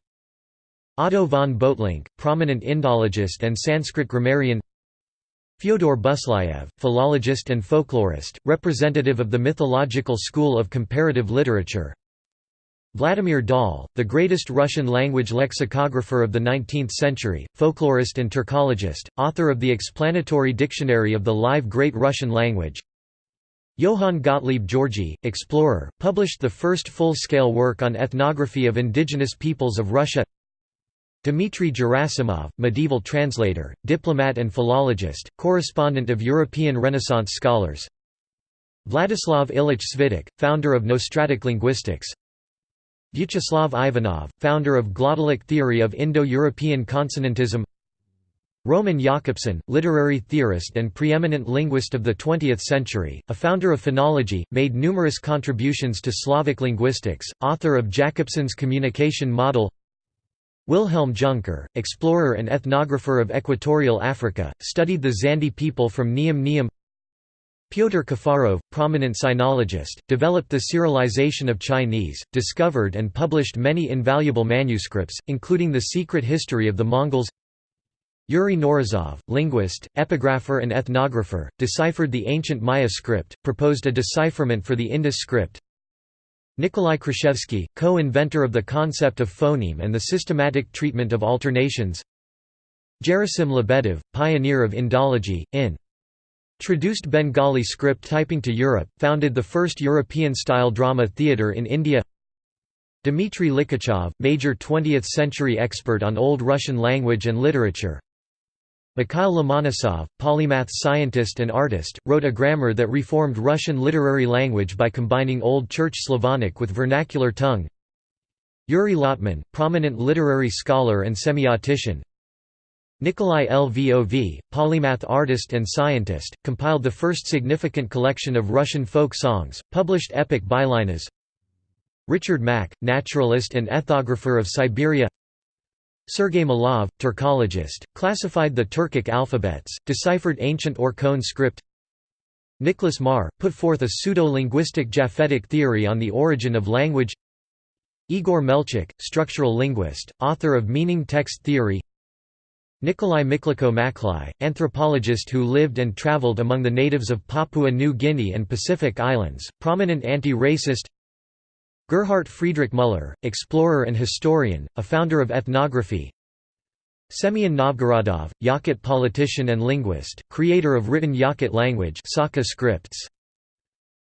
Otto von Böhtlingk, prominent Indologist and Sanskrit grammarian. Fyodor Buslaev, philologist and folklorist, representative of the mythological school of comparative literature Vladimir Dahl, the greatest Russian language lexicographer of the 19th century, folklorist and Turkologist, author of the explanatory dictionary of the live Great Russian language. Johann Gottlieb Georgi, explorer, published the first full-scale work on ethnography of indigenous peoples of Russia. Dmitry Gerasimov, medieval translator, diplomat and philologist, correspondent of European Renaissance scholars. Vladislav Ilyich Svitek, founder of Nostratic linguistics Vyacheslav Ivanov, founder of glottalic theory of Indo-European consonantism. Roman Jakobson, literary theorist and preeminent linguist of the 20th century, a founder of phonology, made numerous contributions to Slavic linguistics, author of Jakobson's communication model. Wilhelm Junker, explorer and ethnographer of equatorial Africa, studied the Zande people from Niam-Niam Pyotr Kafarov, prominent sinologist, developed the cyrillization of Chinese, discovered and published many invaluable manuscripts, including The Secret History of the Mongols. Yuri Knorozov, linguist, epigrapher and ethnographer, deciphered the ancient Maya script, proposed a decipherment for the Indus script. Nikolai Kruszewski, co-inventor of the concept of phoneme and the systematic treatment of alternations. Gerasim Lebedev, pioneer of Indology, in Traduced Bengali script typing to Europe, founded the first European-style drama theatre in India. Dmitry Likhachov, major 20th-century expert on Old Russian language and literature. Mikhail Lomonosov, polymath scientist and artist, wrote a grammar that reformed Russian literary language by combining Old Church Slavonic with vernacular tongue. Yuri Lotman, prominent literary scholar and semiotician Nikolai Lvov, polymath artist and scientist, compiled the first significant collection of Russian folk songs, published epic bylinas Richard Maack, naturalist and ethnographer of Siberia. Sergei Malov, Turkologist, classified the Turkic alphabets, deciphered ancient Orkhon script. Nicholas Marr, put forth a pseudo-linguistic Japhetic theory on the origin of language. Igor Melchuk, structural linguist, author of meaning text theory Nikolai Miklukho-Maklai, anthropologist who lived and traveled among the natives of Papua New Guinea and Pacific Islands, prominent anti-racist Gerhard Friedrich Müller, explorer and historian, a founder of ethnography Semyon Novgorodov, Yakut politician and linguist, creator of written Yakut language Sakha scripts.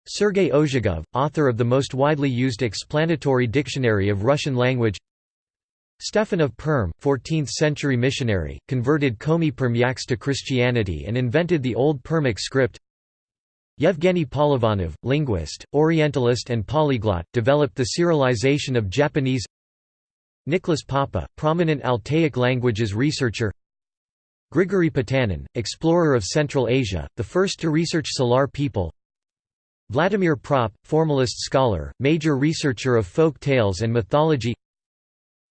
Sergei Ozhigov, author of the most widely used explanatory dictionary of Russian language Stephen of Perm, 14th-century missionary, converted Komi Permyaks to Christianity and invented the Old Permic script. Yevgeny Polivanov, linguist, Orientalist and polyglot, developed the cyrillization of Japanese. Nicholas Poppe, prominent Altaic languages researcher. Grigory Potanin, explorer of Central Asia, the first to research Salar people. Vladimir Propp, formalist scholar, major researcher of folk tales and mythology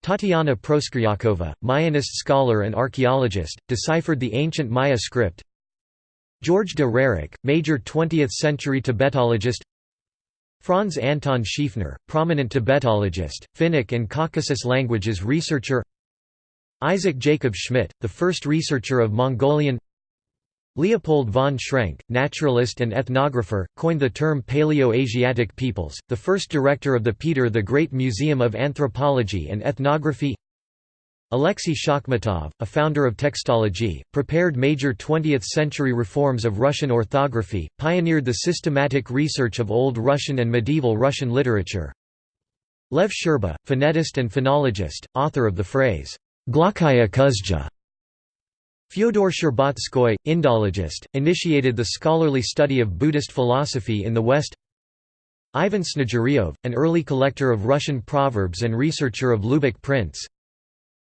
Tatiana Proskuryakova, Mayanist scholar and archaeologist, deciphered the ancient Maya script. George de Roerich, major 20th-century Tibetologist. Franz Anton Schiefner, prominent Tibetologist, Finnic and Caucasus languages researcher. Isaac Jacob Schmidt, the first researcher of Mongolian Leopold von Schrenck, naturalist and ethnographer, coined the term Paleo-Asiatic peoples, the first director of the Peter the Great Museum of Anthropology and Ethnography Alexei Shakhmatov, a founder of textology, prepared major 20th-century reforms of Russian orthography, pioneered the systematic research of Old Russian and medieval Russian literature. Lev Shcherba, phonetist and phonologist, author of the phrase, Glokaya kuzdra, Fyodor Shcherbatskoy, Indologist, initiated the scholarly study of Buddhist philosophy in the West. Ivan Snegiryov, an early collector of Russian proverbs and researcher of lubok prints.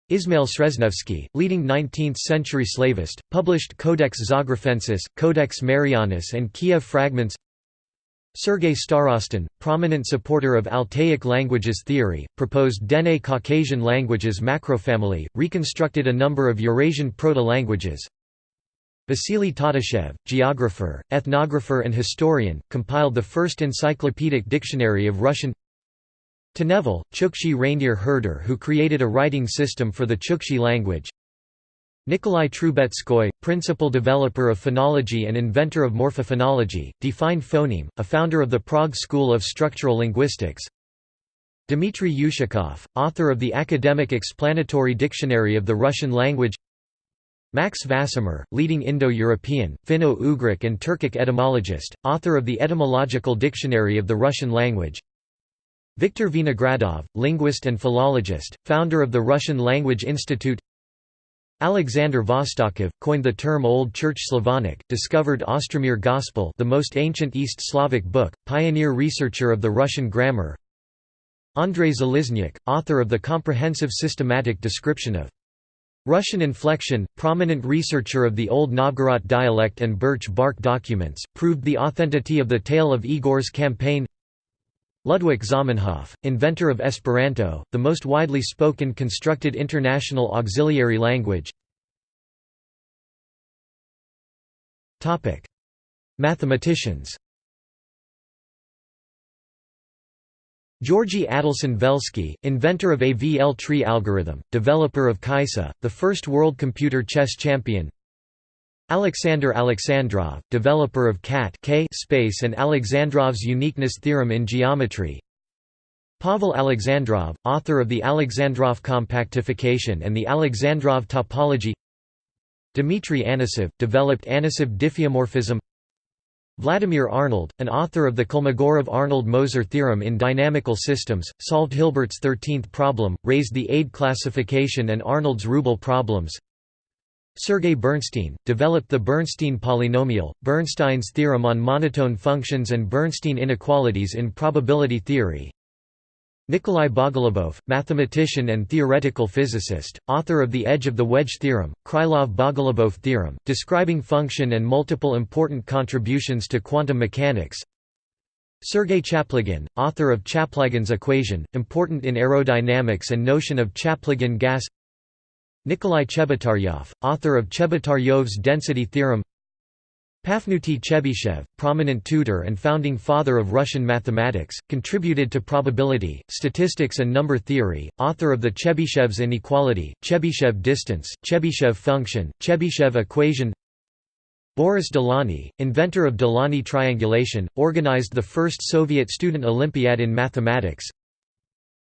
Ismail Sreznevsky, leading 19th-century slavist, published Codex Zografensis, Codex Marianus and Kiev Fragments Sergei Starostin, prominent supporter of Altaic languages theory, proposed Dene Caucasian languages macrofamily, reconstructed a number of Eurasian proto-languages. Vasily Tatishchev, geographer, ethnographer and historian, compiled the first encyclopedic dictionary of Russian Tenevil, Chukchi reindeer herder who created a writing system for the Chukchi language Nikolai Trubetskoy, principal developer of phonology and inventor of morphophonology, defined phoneme, a founder of the Prague School of Structural Linguistics. Dmitry Ushakov, author of the academic explanatory dictionary of the Russian language. Max Vasmer, leading Indo-European, Finno-Ugric and Turkic etymologist, author of the Etymological Dictionary of the Russian language. Viktor Vinogradov, linguist and philologist, founder of the Russian Language Institute Alexander Vostokov, coined the term Old Church Slavonic, discovered Ostromir Gospel the most ancient East Slavic book, pioneer researcher of the Russian grammar. Andrei Zaliznyak, author of the comprehensive systematic description of Russian inflection, prominent researcher of the Old Novgorod dialect and birch bark documents, proved the authenticity of the tale of Igor's campaign Ludwig Zamenhof, inventor of Esperanto, the most widely spoken constructed international auxiliary language. Mathematicians Georgy Adelson Velsky, inventor of AVL tree algorithm, developer of Kaissa, the first world computer chess champion Alexander Alexandrov, developer of cat K space and Alexandrov's uniqueness theorem in geometry. Pavel Alexandrov, author of the Alexandrov compactification and the Alexandrov topology. Dmitry Anosov, developed Anosov diffeomorphism. Vladimir Arnold, an author of the Kolmogorov-Arnold-Moser theorem in dynamical systems, solved Hilbert's 13th problem, raised the ADE classification and Arnold's Rubel problems. Sergei Bernstein, developed the Bernstein polynomial, Bernstein's theorem on monotone functions and Bernstein inequalities in probability theory. Nikolai Bogolubov, mathematician and theoretical physicist, author of the Edge of the Wedge theorem, Krylov-Bogolubov theorem, describing function and multiple important contributions to quantum mechanics. Sergei Chaplygin, author of Chaplygin's equation, important in aerodynamics and notion of Chaplygin gas Nikolai Chebotaryov, author of Chebotaryov's density theorem Pafnuty Chebyshev, prominent tutor and founding father of Russian mathematics, contributed to probability, statistics and number theory, author of the Chebyshev's inequality, Chebyshev distance, Chebyshev function, Chebyshev equation. Boris Delaunay, inventor of Delaunay triangulation, organized the first Soviet student Olympiad in mathematics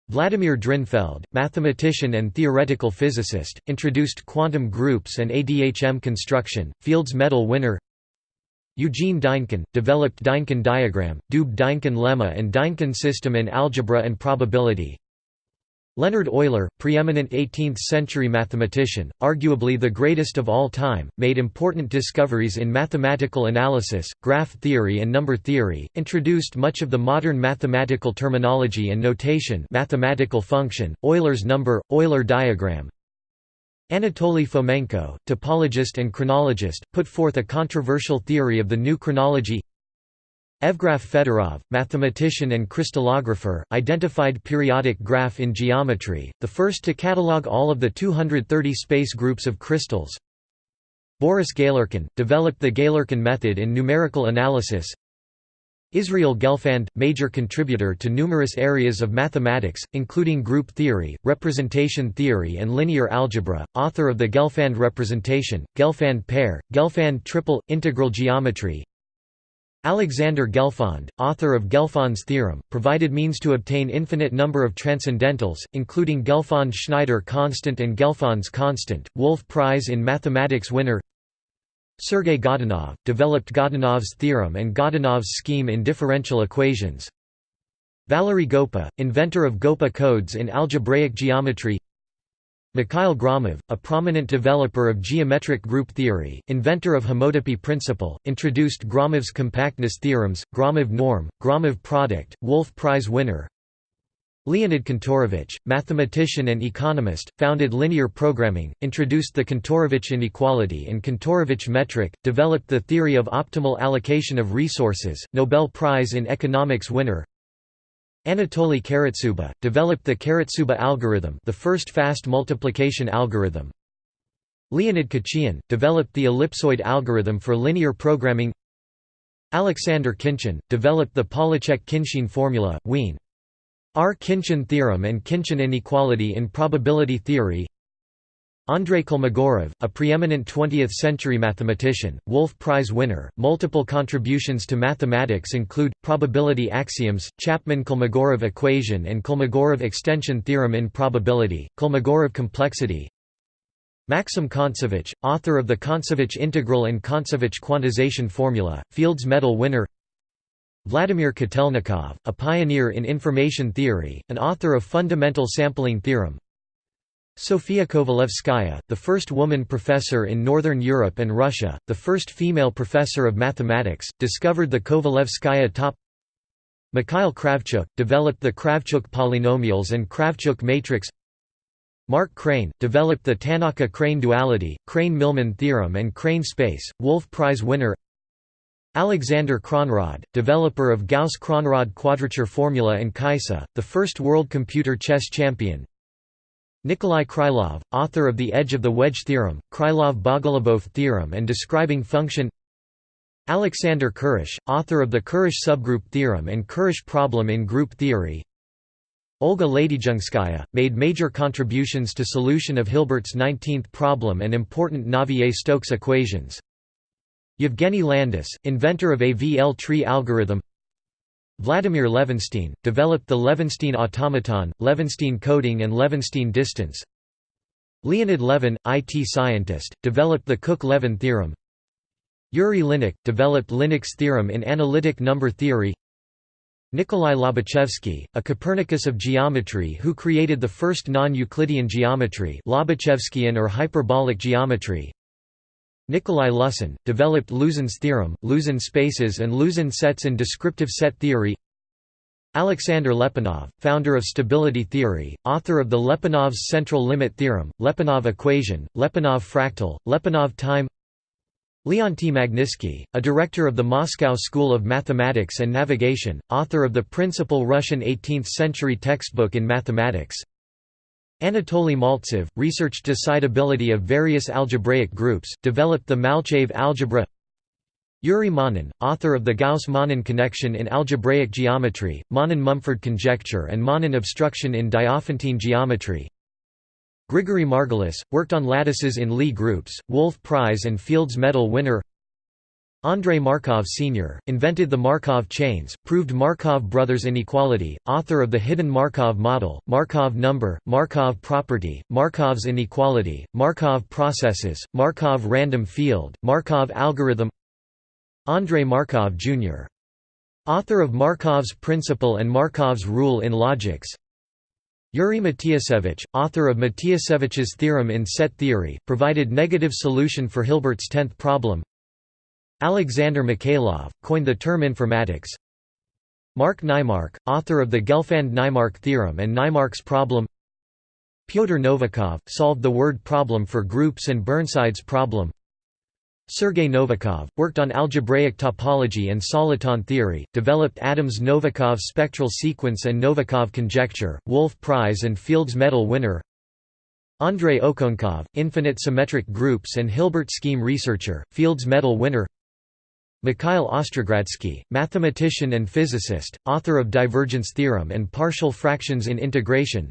Vladimir Drinfeld, mathematician and theoretical physicist, introduced quantum groups and ADHM construction, Fields Medal winner Eugene Dynkin, developed Dynkin diagram, Doob-Dynkin lemma and Dynkin system in algebra and probability Leonhard Euler, preeminent 18th-century mathematician, arguably the greatest of all time, made important discoveries in mathematical analysis, graph theory and number theory, introduced much of the modern mathematical terminology and notation mathematical function, Euler's number, Euler diagram, Anatoly Fomenko, topologist and chronologist, put forth a controversial theory of the new chronology Evgraf Fedorov, mathematician and crystallographer, identified periodic graph in geometry, the first to catalog all of the 230 space groups of crystals. Boris Galerkin, developed the Galerkin method in numerical analysis. Israel Gelfand, major contributor to numerous areas of mathematics, including group theory, representation theory and linear algebra, author of the Gelfand representation, Gelfand pair, Gelfand triple, integral geometry, Alexander Gelfond, author of Gelfond's theorem, provided means to obtain infinite number of transcendentals, including Gelfond-Schneider constant and Gelfond's constant, Wolf Prize in Mathematics winner Sergei Godunov, developed Godunov's theorem and Godunov's scheme in differential equations Valery Goppa, inventor of Goppa codes in algebraic geometry Mikhail Gromov, a prominent developer of geometric group theory, inventor of homotopy principle, introduced Gromov's compactness theorems, Gromov norm, Gromov product, Wolf Prize winner. Leonid Kantorovich, mathematician and economist, founded linear programming, introduced the Kantorovich inequality and Kantorovich metric, developed the theory of optimal allocation of resources, Nobel Prize in Economics winner. Anatoly Karatsuba, developed the Karatsuba algorithm the first fast multiplication algorithm. Leonid Khachiyan, developed the ellipsoid algorithm for linear programming Alexander Khinchin, developed the Pollaczek-Khinchin formula, Wien. R. Khinchin theorem and Khinchin inequality in probability theory Andrei Kolmogorov, a preeminent 20th-century mathematician, Wolf Prize winner, multiple contributions to mathematics include, probability axioms, Chapman-Kolmogorov equation and Kolmogorov extension theorem in probability, Kolmogorov complexity. Maxim Kontsevich, author of the Kontsevich integral and Kontsevich quantization formula, Fields Medal winner. Vladimir Kotelnikov, a pioneer in information theory, an author of fundamental sampling theorem, Sofia Kovalevskaya, the first woman professor in Northern Europe and Russia, the first female professor of mathematics, discovered the Kovalevskaya top. Mikhail Kravchuk, developed the Kravchuk polynomials and Kravchuk matrix. Mark Krein, developed the Tannaka-Crane duality, Krein–Milman theorem and Krein space, Wolf Prize winner. Alexander Kronrod, developer of Gauss-Kronrod quadrature formula and Kaissa, the first world computer chess champion Nikolai Krylov, author of The Edge of the Wedge theorem, Krylov-Bogolubov theorem and describing function. Alexander Kurosh, author of the Kurosh subgroup theorem and Kurosh problem in group theory. Olga Ladyzhenskaya, made major contributions to solution of Hilbert's 19th problem and important Navier-Stokes equations. Yevgeny Landis, inventor of AVL tree algorithm Vladimir Levenshtein, developed the Levenshtein automaton, Levenshtein coding and Levenshtein distance. Leonid Levin, IT scientist, developed the Cook-Levin theorem. Yuri Linnik, developed Linnik's theorem in analytic number theory. Nikolai Lobachevsky, a Copernicus of geometry who created the first non-Euclidean geometry Lobachevskian or hyperbolic geometry Nikolai Lusin, developed Lusin's theorem, Lusin spaces and Lusin sets in descriptive set theory. Alexander Lyapunov, founder of stability theory, author of the Lyapunov's central limit theorem, Lyapunov equation, Lyapunov fractal, Lyapunov time. Leonty Magnitsky, a director of the Moscow School of Mathematics and Navigation, author of the principal Russian 18th-century textbook in mathematics Anatoly Maltsev, researched decidability of various algebraic groups, developed the Malchev algebra. Yuri Manin, author of the Gauss-Manin connection in algebraic geometry, Manin-Mumford conjecture and Manin obstruction in Diophantine geometry. Grigory Margulis, worked on lattices in Lie groups, Wolf Prize and Fields Medal winner Andrei Markov Sr., invented the Markov chains, proved Markov brothers inequality, author of the hidden Markov model, Markov number, Markov property, Markov's inequality, Markov processes, Markov random field, Markov algorithm Andrei Markov Jr. Author of Markov's principle and Markov's rule in logics Yuri Matiasevich, author of Matiasevich's theorem in set theory, provided negative solution for Hilbert's tenth problem. Alexander Mikhailov, coined the term informatics. Mark Naimark, author of the Gelfand-Naimark theorem and Naimark's problem. Pyotr Novikov, solved the word problem for groups and Burnside's problem. Sergei Novikov, worked on algebraic topology and soliton theory, developed Adams-Novikov spectral sequence and Novikov conjecture, Wolf Prize and Fields Medal winner Andrei Okounkov, infinite symmetric groups and Hilbert scheme researcher, Fields Medal winner Mikhail Ostrogradsky, mathematician and physicist, author of divergence theorem and partial fractions in integration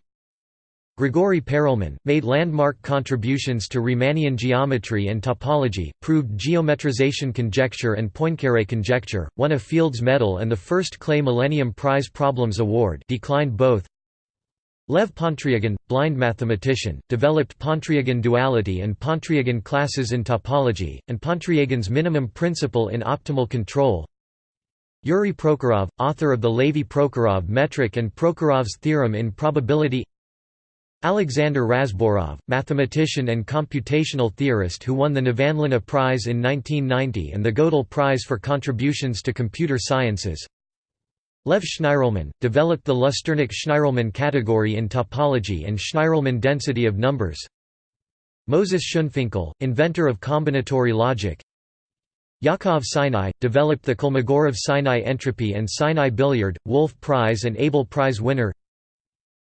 Grigory Perelman, made landmark contributions to Riemannian geometry and topology, proved geometrization conjecture and Poincaré conjecture, won a Fields Medal and the first Clay Millennium Prize Problems Award declined both. Lev Pontryagin, blind mathematician, developed Pontryagin duality and Pontryagin classes in topology, and Pontryagins minimum principle in optimal control. Yuri Prokhorov, author of the Levy-Prokhorov metric and Prokhorov's theorem in probability Alexander Razborov, mathematician and computational theorist who won the Nevanlinna Prize in 1990 and the Gödel Prize for contributions to computer sciences. Lev Shnirelman, developed the Lusternik-Shnirelman category in topology and Shnirelman density of numbers. Moses Schoenfinkel, inventor of combinatory logic. Yakov Sinai, developed the Kolmogorov-Sinai entropy and Sinai billiard, Wolf Prize and Abel Prize winner.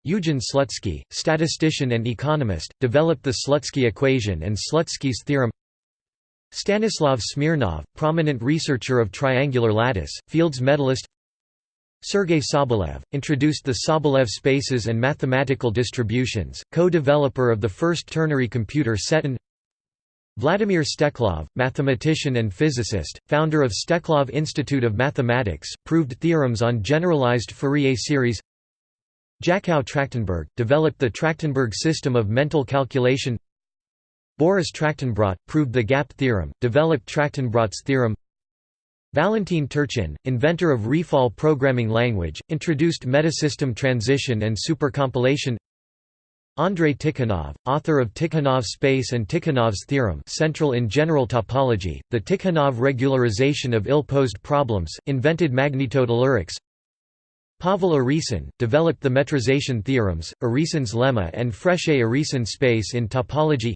Eugen Slutsky, statistician and economist, developed the Slutsky equation and Slutsky's theorem Stanislav Smirnov, prominent researcher of triangular lattice, Fields medalist Sergei Sobolev, introduced the Sobolev spaces and mathematical distributions, co-developer of the first ternary computer Setun Vladimir Steklov, mathematician and physicist, founder of Steklov Institute of Mathematics, proved theorems on generalized Fourier series Jakow Trachtenberg, developed the Trachtenberg system of mental calculation Boris Trachtenbrot, proved the gap theorem, developed Trachtenbrot's theorem Valentin Turchin, inventor of Refal programming language, introduced metasystem transition and supercompilation. Andrei Tikhonov, author of Tikhonov space and Tikhonov's theorem central in general topology, the Tikhonov regularization of ill-posed problems, invented magnetotellurics. Pavel Urysohn, developed the metrization theorems, Urysohn's lemma and Frechet-Urysohn space in topology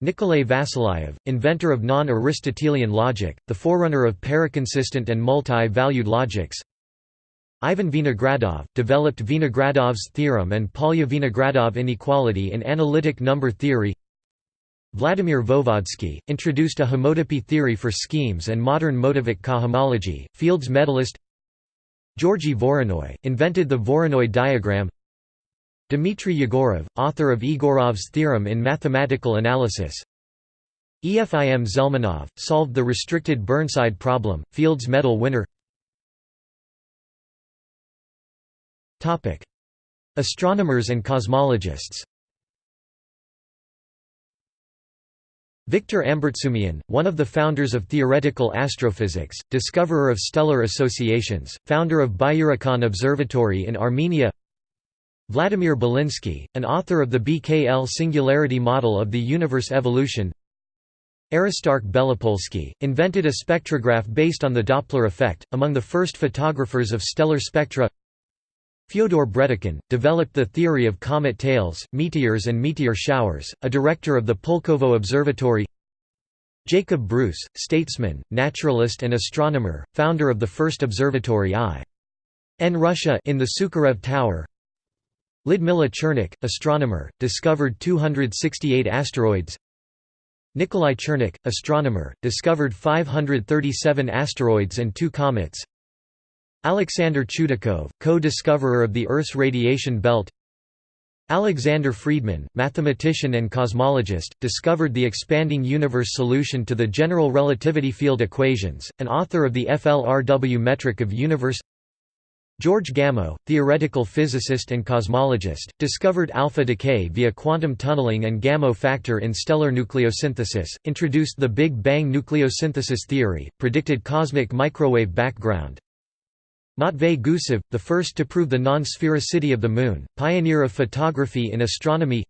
Nikolay Vasilyev, inventor of non-Aristotelian logic, the forerunner of paraconsistent and multi-valued logics. Ivan Vinogradov, developed Vinogradov's theorem and Polya-Vinogradov inequality in analytic number theory. Vladimir Voevodsky, introduced a homotopy theory for schemes and modern motivic cohomology, Fields medalist. Georgy Voronoi, invented the Voronoi diagram Dmitry Yegorov, author of Egorov's theorem in mathematical analysis. Efim Zelmanov, solved the restricted Burnside problem, Fields Medal winner. Astronomers and cosmologists. Victor Ambartsumian, one of the founders of theoretical astrophysics, discoverer of stellar associations, founder of Byurakan Observatory in Armenia Vladimir Belinsky, an author of the BKL singularity model of the universe evolution Aristarch Belopolsky, invented a spectrograph based on the Doppler effect, among the first photographers of stellar spectra Fyodor Bredikhin, developed the theory of comet tails, meteors and meteor showers, a director of the Pulkovo Observatory Jacob Bruce, statesman, naturalist and astronomer, founder of the first observatory I. N Russia in the Sukharev Tower Lyudmila Chernykh, astronomer, discovered 268 asteroids. Nikolai Chernykh, astronomer, discovered 537 asteroids and two comets. Alexander Chudakov, co-discoverer of the Earth's radiation belt. Alexander Friedman, mathematician and cosmologist, discovered the expanding universe solution to the general relativity field equations, and author of the FLRW metric of universe George Gamow, theoretical physicist and cosmologist, discovered alpha decay via quantum tunneling and Gamow factor in stellar nucleosynthesis, introduced the Big Bang nucleosynthesis theory, predicted cosmic microwave background, Matvey Gusev, the first to prove the non-sphericity of the Moon, pioneer of photography in astronomy.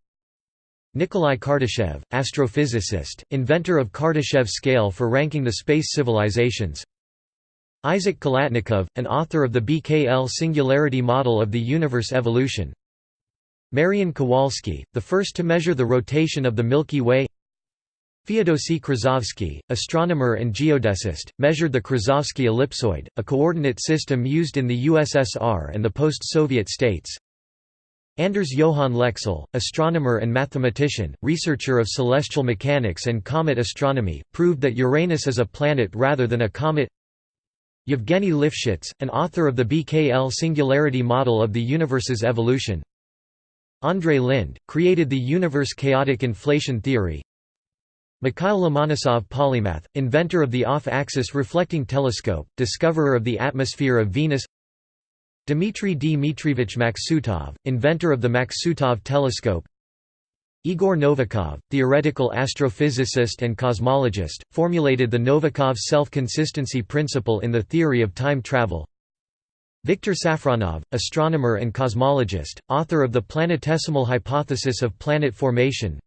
Nikolai Kardashev, astrophysicist, inventor of Kardashev scale for ranking the space civilizations Isaac Khalatnikov, an author of the BKL singularity model of the universe evolution Marian Kowalski, the first to measure the rotation of the Milky Way Feodosy Krasovsky, astronomer and geodesist, measured the Krasovsky ellipsoid, a coordinate system used in the USSR and the post-Soviet states. Anders Johann Lexell, astronomer and mathematician, researcher of celestial mechanics and comet astronomy, proved that Uranus is a planet rather than a comet. Yevgeny Lifshitz, an author of the BKL singularity model of the universe's evolution. Andrei Linde, created the universe chaotic inflation theory. Mikhail Lomonosov polymath, inventor of the off-axis reflecting telescope, discoverer of the atmosphere of Venus Dmitry Dmitrievich Maksutov, inventor of the Maksutov telescope Igor Novikov, theoretical astrophysicist and cosmologist, formulated the Novikov self-consistency principle in the theory of time travel. Viktor Safronov, astronomer and cosmologist, author of the planetesimal hypothesis of planet formation.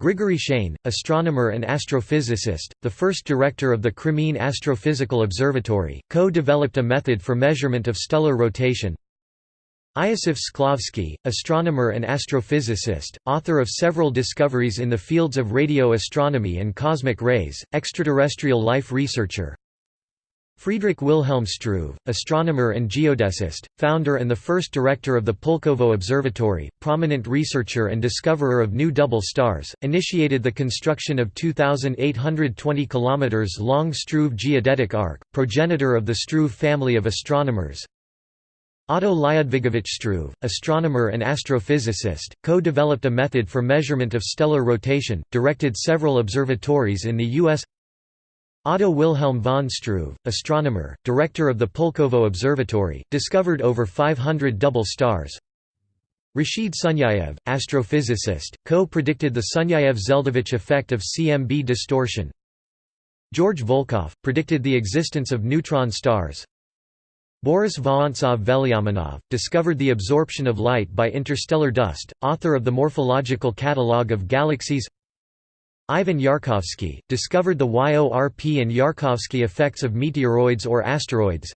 Grigory Shane, astronomer and astrophysicist, the first director of the Crimean Astrophysical Observatory, co-developed a method for measurement of stellar rotation Iosif Shklovsky, astronomer and astrophysicist, author of several discoveries in the fields of radio astronomy and cosmic rays, extraterrestrial life researcher Friedrich Wilhelm Struve, astronomer and geodesist, founder and the first director of the Pulkovo Observatory, prominent researcher and discoverer of new double stars, initiated the construction of 2,820 km long Struve geodetic arc, progenitor of the Struve family of astronomers. Otto Lyudvigovich Struve, astronomer and astrophysicist, co-developed a method for measurement of stellar rotation, directed several observatories in the U.S. Otto Wilhelm von Struve, astronomer, director of the Pulkovo Observatory, discovered over 500 double stars. Rashid Sunyaev, astrophysicist, co-predicted the Sunyaev-Zeldovich effect of CMB distortion. George Volkoff, predicted the existence of neutron stars. Boris Vorontsov-Velyaminov, discovered the absorption of light by interstellar dust, author of the Morphological Catalogue of Galaxies Ivan Yarkovsky, discovered the YORP and Yarkovsky effects of meteoroids or asteroids.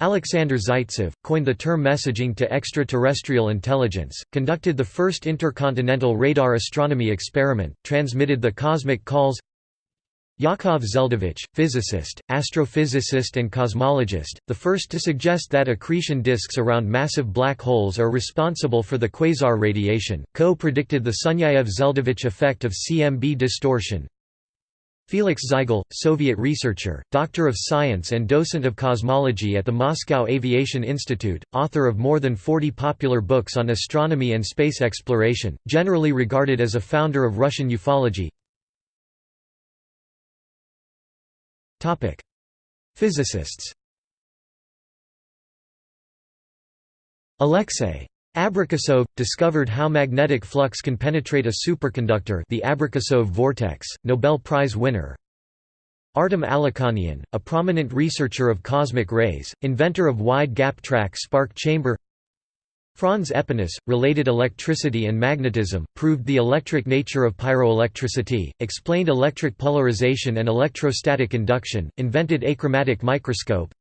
Alexander Zaitsev, coined the term messaging to extraterrestrial intelligence, conducted the first intercontinental radar astronomy experiment, transmitted the cosmic calls Yakov Zeldovich, physicist, astrophysicist and cosmologist, the first to suggest that accretion disks around massive black holes are responsible for the quasar radiation, co-predicted the Sunyaev-Zeldovich effect of CMB distortion. Felix Zeigel, Soviet researcher, doctor of science and docent of cosmology at the Moscow Aviation Institute, author of more than 40 popular books on astronomy and space exploration, generally regarded as a founder of Russian ufology Topic: Physicists. Alexei Abrikosov discovered how magnetic flux can penetrate a superconductor, the Abrikosov vortex, Nobel Prize winner. Artem Alikhanian, a prominent researcher of cosmic rays, inventor of wide gap track spark chamber Franz Aepinus, related electricity and magnetism, proved the electric nature of pyroelectricity, explained electric polarization and electrostatic induction, invented achromatic microscope.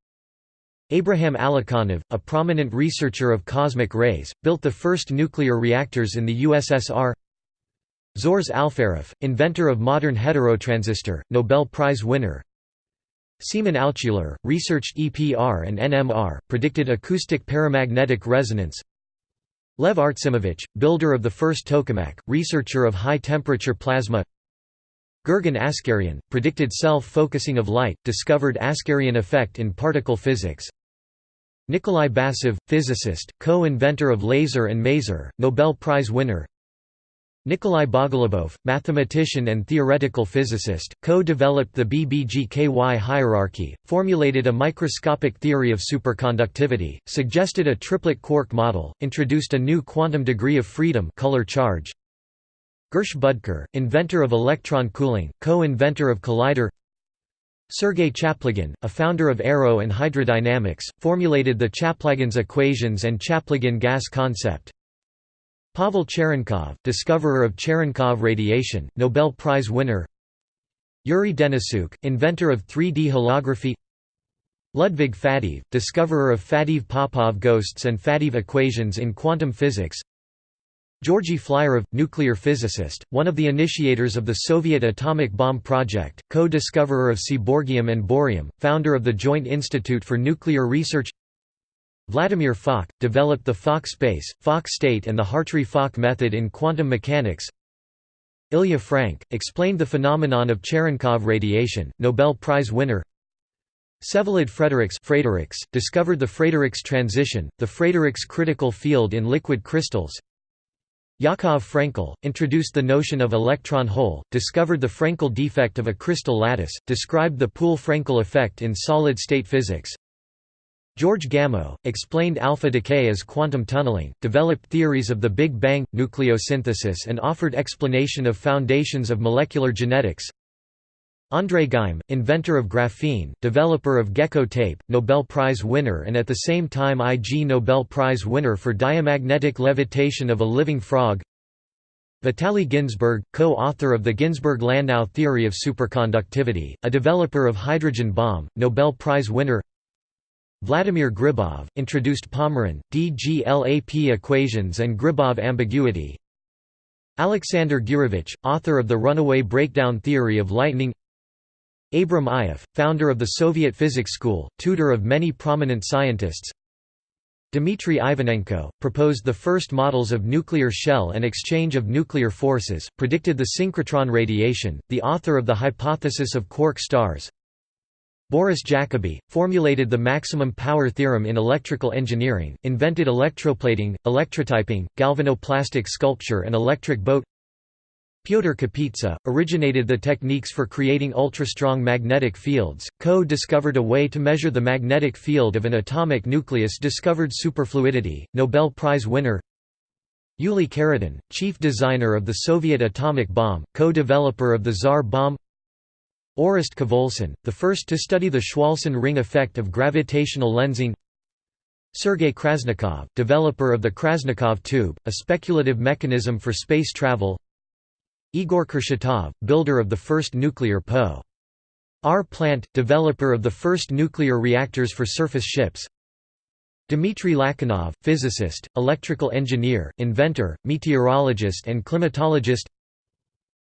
Abraham Alikhanov, a prominent researcher of cosmic rays, built the first nuclear reactors in the USSR. Zhores Alferov, inventor of modern heterotransistor, Nobel Prize winner. Semyon Altshuler, researched EPR and NMR, predicted acoustic paramagnetic resonance. Lev Artsimovich, builder of the first tokamak, researcher of high-temperature plasma. Gurgen Askaryan, predicted self-focusing of light, discovered Askaryan effect in particle physics. Nikolai Basov, physicist, co-inventor of laser and maser, Nobel Prize winner Nikolai Bogolubov, mathematician and theoretical physicist, co-developed the BBGKY hierarchy, formulated a microscopic theory of superconductivity, suggested a triplet quark model, introduced a new quantum degree of freedom color charge. Gersh Budker, inventor of electron cooling, co-inventor of collider Sergei Chaplygin, a founder of aero and hydrodynamics, formulated the Chaplygin's equations and Chaplygin gas concept. Pavel Cherenkov, discoverer of Cherenkov radiation, Nobel Prize winner. Yuri Denisyuk, inventor of 3D holography. Ludwig Faddeev, discoverer of Faddeev-Popov ghosts and Faddeev equations in quantum physics. Georgy Flyorov, nuclear physicist, one of the initiators of the Soviet atomic bomb project, co-discoverer of seaborgium and bohrium, founder of the Joint Institute for Nuclear Research Vladimir Fock, developed the Fock space, Fock state and the Hartree-Fock method in quantum mechanics. Ilya Frank, explained the phenomenon of Cherenkov radiation, Nobel Prize winner. Vsevolod Frederiks discovered the Frederiks transition, the Frederiks critical field in liquid crystals. Yakov Frenkel, introduced the notion of electron hole, discovered the Frenkel defect of a crystal lattice, described the Poole-Frenkel effect in solid-state physics. George Gamow, explained alpha decay as quantum tunneling, developed theories of the Big Bang, nucleosynthesis and offered explanation of foundations of molecular genetics. André Geim, inventor of graphene, developer of gecko tape, Nobel Prize winner and at the same time Ig Nobel Prize winner for diamagnetic levitation of a living frog Vitaly Ginzburg, co-author of the Ginzburg-Landau theory of superconductivity, a developer of hydrogen bomb, Nobel Prize winner Vladimir Gribov, introduced Pomeron, DGLAP equations and Gribov ambiguity. Alexander Gurevich, author of the runaway breakdown theory of lightning. Abram Ioffe, founder of the Soviet Physics School, tutor of many prominent scientists. Dmitry Ivanenko, proposed the first models of nuclear shell and exchange of nuclear forces, predicted the synchrotron radiation, the author of the hypothesis of quark stars Boris Jacobi, formulated the maximum power theorem in electrical engineering, invented electroplating, electrotyping, galvanoplastic sculpture and electric boat. Pyotr Kapitsa, originated the techniques for creating ultra-strong magnetic fields, co-discovered a way to measure the magnetic field of an atomic nucleus discovered superfluidity, Nobel Prize winner. Yuli Khariton, chief designer of the Soviet atomic bomb, co-developer of the Tsar bomb Orest Khvolson, the first to study the Chwolson ring effect of gravitational lensing. Sergei Krasnikov, developer of the Krasnikov tube, a speculative mechanism for space travel. Igor Kurchatov, builder of the first nuclear Po. R. Plant, developer of the first nuclear reactors for surface ships. Dmitry Lachinov, physicist, electrical engineer, inventor, meteorologist and climatologist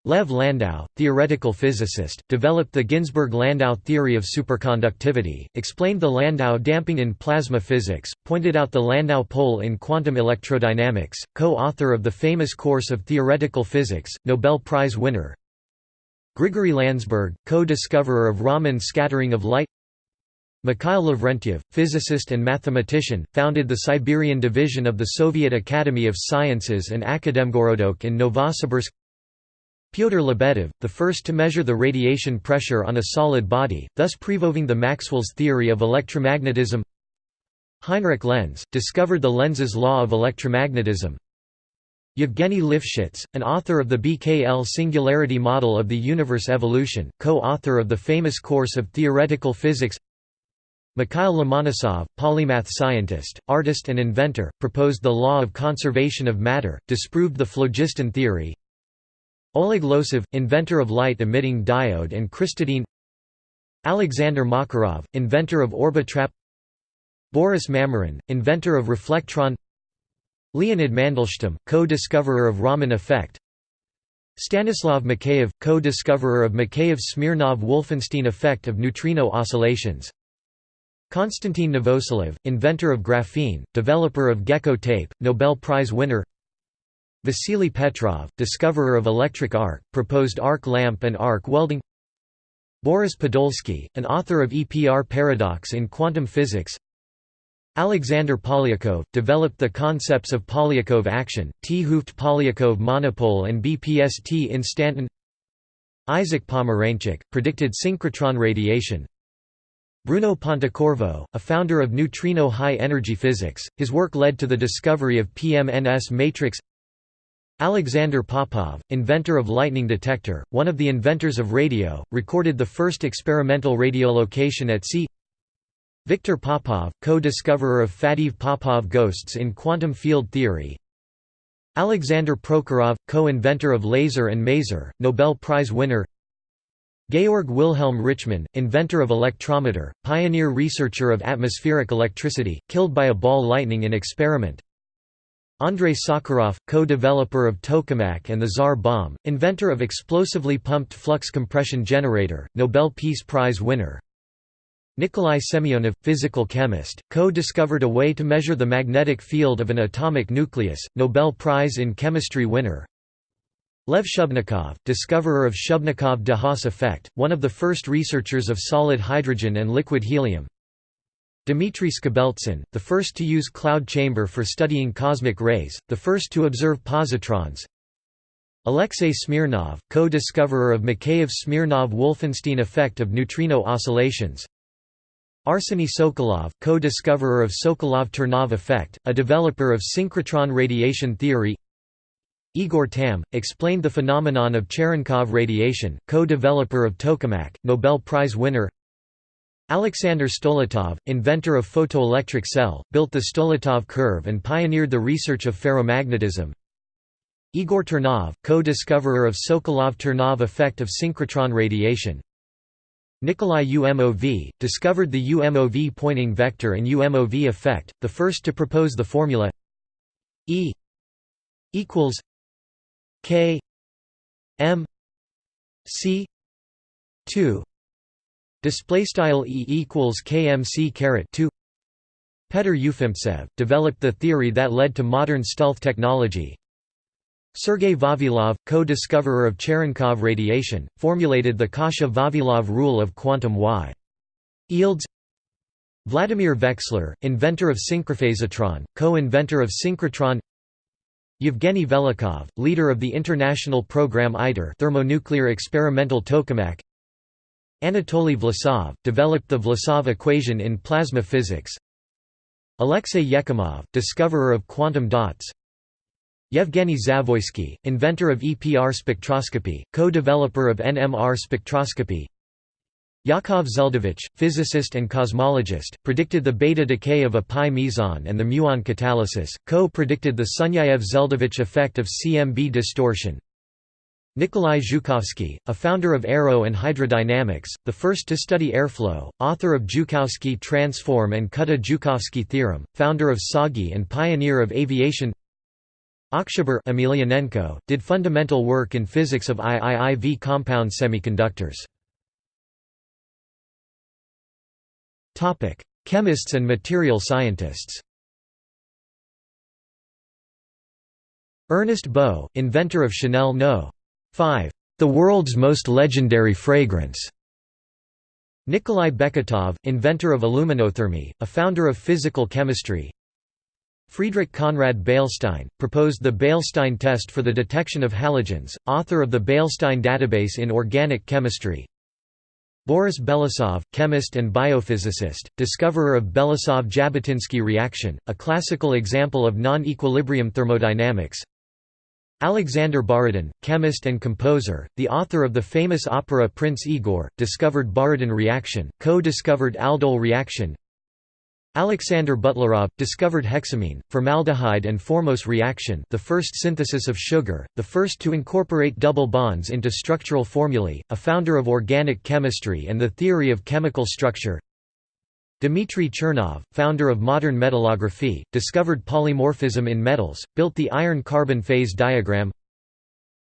Lev Landau, theoretical physicist, developed the Ginzburg-Landau theory of superconductivity, explained the Landau damping in plasma physics, pointed out the Landau pole in quantum electrodynamics, co-author of the famous course of theoretical physics, Nobel Prize winner. Grigory Landsberg, co-discoverer of Raman scattering of light Mikhail Lavrentiev, physicist and mathematician, founded the Siberian division of the Soviet Academy of Sciences and Akademgorodok in Novosibirsk Pyotr Lebedev, the first to measure the radiation pressure on a solid body, thus proving the Maxwell's theory of electromagnetism. Heinrich Lenz, discovered the Lenz's law of electromagnetism. Yevgeny Lifshitz, an author of the BKL singularity model of the universe evolution, co-author of the famous course of theoretical physics. Mikhail Lomonosov, polymath scientist, artist and inventor, proposed the law of conservation of matter, disproved the phlogiston theory Oleg Losev, inventor of light-emitting diode and crystadyne. Alexander Makarov, inventor of Orbitrap. Boris Mamyrin, inventor of reflectron. Leonid Mandelstam, co-discoverer of Raman effect. Stanislav Mikheyev, co-discoverer of Mikheyev-Smirnov-Wolfenstein effect of neutrino oscillations. Konstantin Novoselov, inventor of graphene, developer of gecko tape, Nobel Prize winner Vasily Petrov, discoverer of electric arc, proposed arc lamp and arc welding. Boris Podolsky, an author of EPR paradox in quantum physics. Alexander Polyakov, developed the concepts of Polyakov action, T-Hooft-Polyakov monopole and BPST instanton Isaac Pomeranchuk, predicted synchrotron radiation. Bruno Pontecorvo, a founder of neutrino high-energy physics, his work led to the discovery of PMNS matrix Alexander Popov, inventor of lightning detector, one of the inventors of radio, recorded the first experimental radiolocation at sea. Viktor Popov, co-discoverer of Faddeev-Popov ghosts in quantum field theory. Alexander Prokhorov, co-inventor of laser and maser, Nobel Prize winner. Georg Wilhelm Richmann, inventor of electrometer, pioneer researcher of atmospheric electricity, killed by a ball lightning in experiment Andrei Sakharov, co-developer of tokamak and the Tsar bomb, inventor of explosively pumped flux compression generator, Nobel Peace Prize winner. Nikolai Semyonov, physical chemist, co-discovered a way to measure the magnetic field of an atomic nucleus, Nobel Prize in Chemistry winner. Lev Shubnikov, discoverer of Shubnikov-de Haas effect, one of the first researchers of solid hydrogen and liquid helium. Dmitry Skobeltsyn, the first to use cloud chamber for studying cosmic rays, the first to observe positrons. Alexei Smirnov, co-discoverer of Mikheyev-Smirnov-Wolfenstein effect of neutrino oscillations. Arseny Sokolov, co-discoverer of Sokolov-Ternov effect, a developer of synchrotron radiation theory. Igor Tamm, explained the phenomenon of Cherenkov radiation, co-developer of tokamak, Nobel Prize winner Alexander Stoletov, inventor of photoelectric cell, built the Stoletov curve and pioneered the research of ferromagnetism. Igor Ternov, co-discoverer of Sokolov-Ternov effect of synchrotron radiation. Nikolai UMOV, discovered the UMOV Poynting vector and UMOV effect, the first to propose the formula E equals K M C 2 Display style E equals KMC caret 2 Petr Ufimtsev, developed the theory that led to modern stealth technology. Sergei Vavilov, co-discoverer of Cherenkov radiation, formulated the Kasha-Vavilov rule of quantum Y. Yields Vladimir Veksler, inventor of synchrophasotron, co-inventor of synchrotron Yevgeny Velikhov, leader of the international program ITER thermonuclear experimental tokamak Anatoly Vlasov, developed the Vlasov equation in plasma physics. Alexei Yekimov, discoverer of quantum dots. Yevgeny Zavoysky, inventor of EPR spectroscopy, co-developer of NMR spectroscopy. Yakov Zeldovich, physicist and cosmologist, predicted the beta decay of a pi meson and the muon catalysis, co-predicted the Sunyaev-Zeldovich effect of CMB distortion Nikolai Zhukovsky, a founder of aero and hydrodynamics, the first to study airflow, author of Zhukovsky transform and Kutta-Zhukovsky theorem, founder of TsAGI and pioneer of aviation Oktyabar Emelianenko, did fundamental work in physics of IIIV compound semiconductors. Chemists and material scientists Ernest Beaux, inventor of Chanel No. 5. The world's most legendary fragrance. Nikolai Beketov, inventor of aluminothermy, a founder of physical chemistry. Friedrich Conrad Beilstein, proposed the Beilstein test for the detection of halogens, author of the Beilstein database in organic chemistry. Boris Belousov, chemist and biophysicist, discoverer of Belousov-Jabotinsky reaction, a classical example of non-equilibrium thermodynamics. Alexander Borodin, chemist and composer, the author of the famous opera Prince Igor, discovered Borodin reaction, co-discovered aldol reaction. Alexander Butlerov, discovered hexamine, formaldehyde and formose reaction the first synthesis of sugar, the first to incorporate double bonds into structural formulae, a founder of organic chemistry and the theory of chemical structure. Dmitry Chernov, founder of modern metallography, discovered polymorphism in metals, built the iron-carbon phase diagram.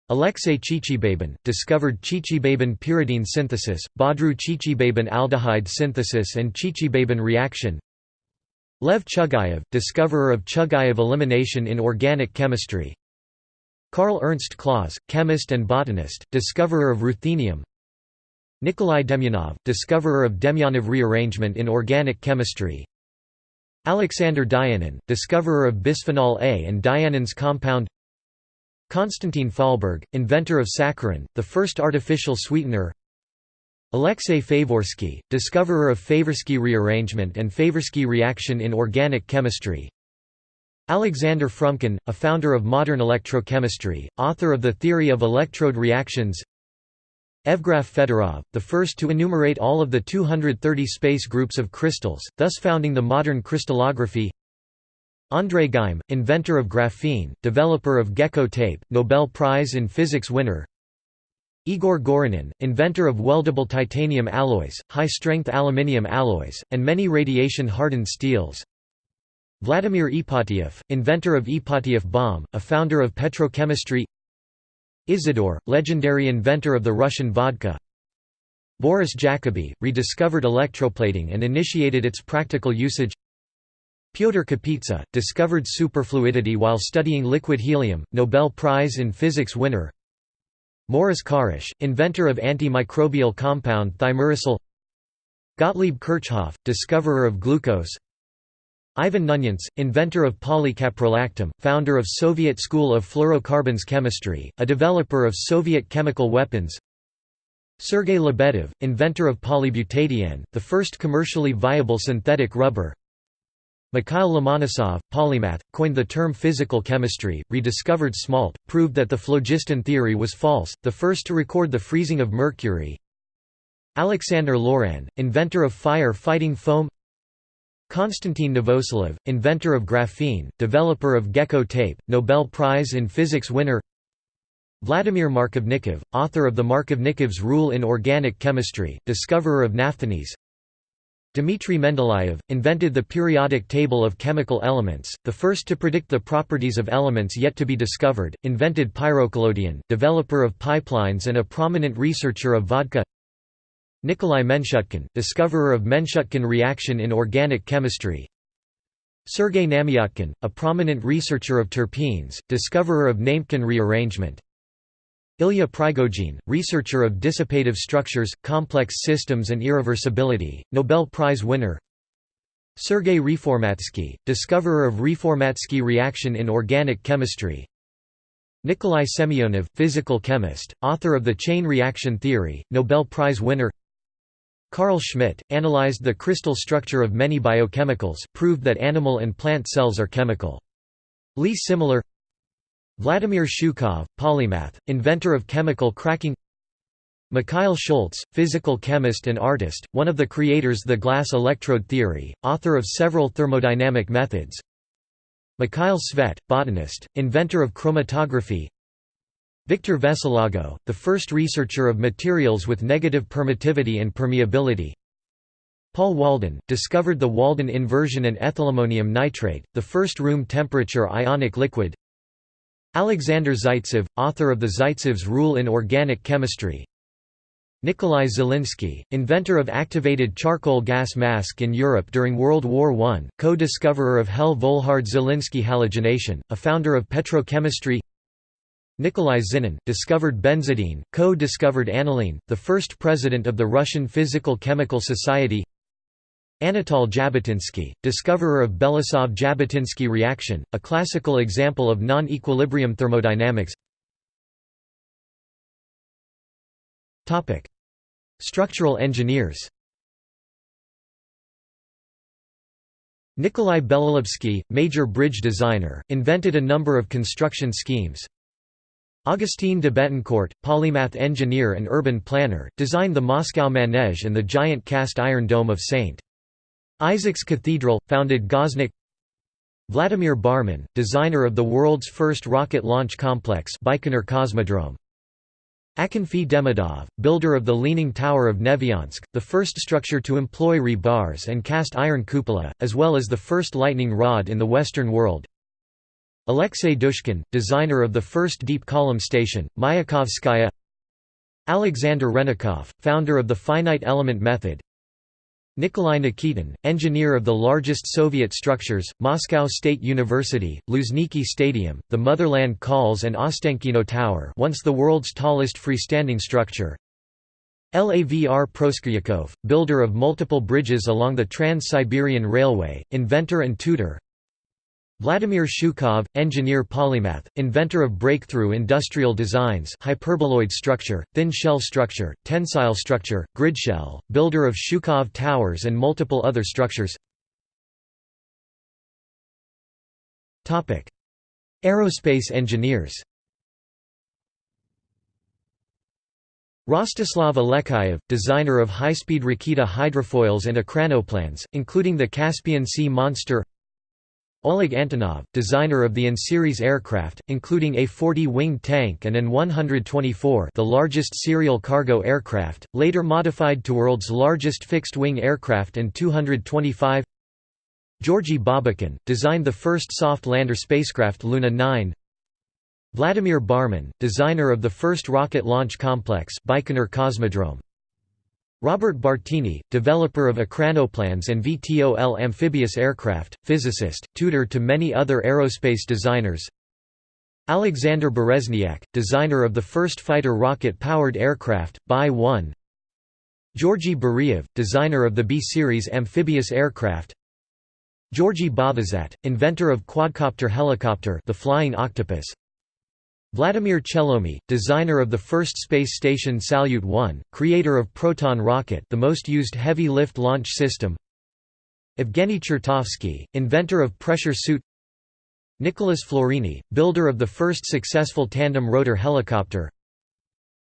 Alexei Chichibabin, discovered Chichibabin pyridine synthesis, Bodroux Chichibabin aldehyde synthesis and Chichibabin reaction. Lev Chugayev, discoverer of Chugayev elimination in organic chemistry. Karl Ernst Claus, chemist and botanist, discoverer of ruthenium Nikolai Demyanov, discoverer of Demyanov rearrangement in organic chemistry. Alexander Dianin, discoverer of bisphenol A and Dianin's compound. Konstantin Fahlberg, inventor of saccharin, the first artificial sweetener. Alexei Favorsky, discoverer of Favorsky rearrangement and Favorsky reaction in organic chemistry. Alexander Frumkin, a founder of modern electrochemistry, author of the theory of electrode reactions Evgraf Fedorov, the first to enumerate all of the 230 space groups of crystals, thus founding the modern crystallography. André Geim, inventor of graphene, developer of gecko tape, Nobel Prize in Physics winner. Igor Gorynin, inventor of weldable titanium alloys, high-strength aluminium alloys, and many radiation-hardened steels. Vladimir Ipatiev, inventor of Ipatiev bomb, a founder of petrochemistry Izidor, legendary inventor of the Russian vodka. Boris Jacobi, rediscovered electroplating and initiated its practical usage. Pyotr Kapitsa, discovered superfluidity while studying liquid helium, Nobel Prize in Physics winner. Morris Kharasch, inventor of antimicrobial compound thimerosal. Gottlieb Kirchhoff, discoverer of glucose Ivan Knunyants, inventor of polycaprolactam, founder of Soviet School of Fluorocarbons Chemistry, a developer of Soviet chemical weapons. Sergei Lebedev, inventor of polybutadiene, the first commercially viable synthetic rubber. Mikhail Lomonosov, polymath, coined the term physical chemistry, rediscovered smalt, proved that the phlogiston theory was false, the first to record the freezing of mercury. Alexander Loran, inventor of fire-fighting foam Konstantin Novoselov, inventor of graphene, developer of gecko tape, Nobel Prize in Physics winner Vladimir Markovnikov, author of the Markovnikov's rule in organic chemistry, discoverer of naphthalene Dmitry Mendeleev, invented the periodic table of chemical elements, the first to predict the properties of elements yet to be discovered, invented pyrocollodion, developer of pipelines and a prominent researcher of vodka Nikolai Menshutkin, discoverer of Menshutkin reaction in organic chemistry. Sergei Namiotkin, a prominent researcher of terpenes, discoverer of Nametkin rearrangement. Ilya Prigogine, researcher of dissipative structures, complex systems and irreversibility, Nobel Prize winner. Sergei Reformatsky, discoverer of Reformatsky reaction in organic chemistry. Nikolai Semyonov, physical chemist, author of the chain reaction theory, Nobel Prize winner Carl Schmidt, analyzed the crystal structure of many biochemicals, proved that animal and plant cells are chemical. Lee Similar Vladimir Shukhov, polymath, inventor of chemical cracking. Mikhail Schultz, physical chemist and artist, one of the creators of the glass electrode theory, author of several thermodynamic methods. Mikhail Tsvet, botanist, inventor of chromatography Victor Veselago, the first researcher of materials with negative permittivity and permeability. Paul Walden, discovered the Walden inversion and ethylammonium nitrate, the first room temperature ionic liquid. Alexander Zaitsev, author of the Zaitsev's rule in organic chemistry. Nikolai Zelinsky, inventor of activated charcoal gas mask in Europe during World War I, co-discoverer of Hell-Volhard-Zelinsky halogenation, a founder of petrochemistry Nikolai Zinin, discovered benzidine, co-discovered aniline, the first president of the Russian Physical-Chemical Society. Anatol Jabotinsky, discoverer of Belousov–Jabotinsky reaction, a classical example of non-equilibrium thermodynamics. Structural engineers Nikolai Belolubsky, major bridge designer, invented a number of construction schemes, Augustin de Betancourt, polymath engineer and urban planner, designed the Moscow Manege and the giant cast iron dome of St. Isaac's Cathedral, founded Goznak Vladimir Barmin, designer of the world's first rocket launch complex Baikonur Cosmodrome Akinfi Demidov, builder of the Leaning Tower of Nevyansk, the first structure to employ rebars and cast iron cupola, as well as the first lightning rod in the Western world Alexei Dushkin, designer of the first deep column station, Mayakovskaya. Alexander Hrennikoff, founder of the finite element method. Nikolai Nikitin, engineer of the largest Soviet structures, Moscow State University, Luzhniki Stadium, the Motherland Calls and Ostankino Tower once the world's tallest freestanding structure. Lavr Proskuryakov, builder of multiple bridges along the Trans-Siberian Railway, inventor and tutor Vladimir Shukhov, engineer polymath, inventor of breakthrough industrial designs hyperboloid structure, thin shell structure, tensile structure, grid shell, builder of Shukhov towers and multiple other structures. Aerospace engineers Rostislav Alekseyev, designer of high-speed Raketa hydrofoils and ekranoplans, including the Caspian Sea Monster Oleg Antonov, designer of the An-series aircraft, including a 40-wing tank and an 124 the largest serial cargo aircraft, later modified to world's largest fixed-wing aircraft and 225 Georgy Babakhin, designed the first soft lander spacecraft Luna 9 Vladimir Barmin, designer of the first rocket launch complex Baikonur Cosmodrome. Robert Bartini, developer of ekranoplans and VTOL amphibious aircraft, physicist, tutor to many other aerospace designers. Alexander Berezniak, designer of the first fighter rocket-powered aircraft, Bi-1 Georgy Beriev, designer of the B-series amphibious aircraft. Georgy Bothezat, inventor of quadcopter helicopter the Flying Octopus Vladimir Chelomy, designer of the first space station Salyut 1, creator of Proton rocket the most used heavy-lift launch system. Evgeny Chertovsky, inventor of pressure suit. Nicholas Florine, builder of the first successful tandem rotor helicopter.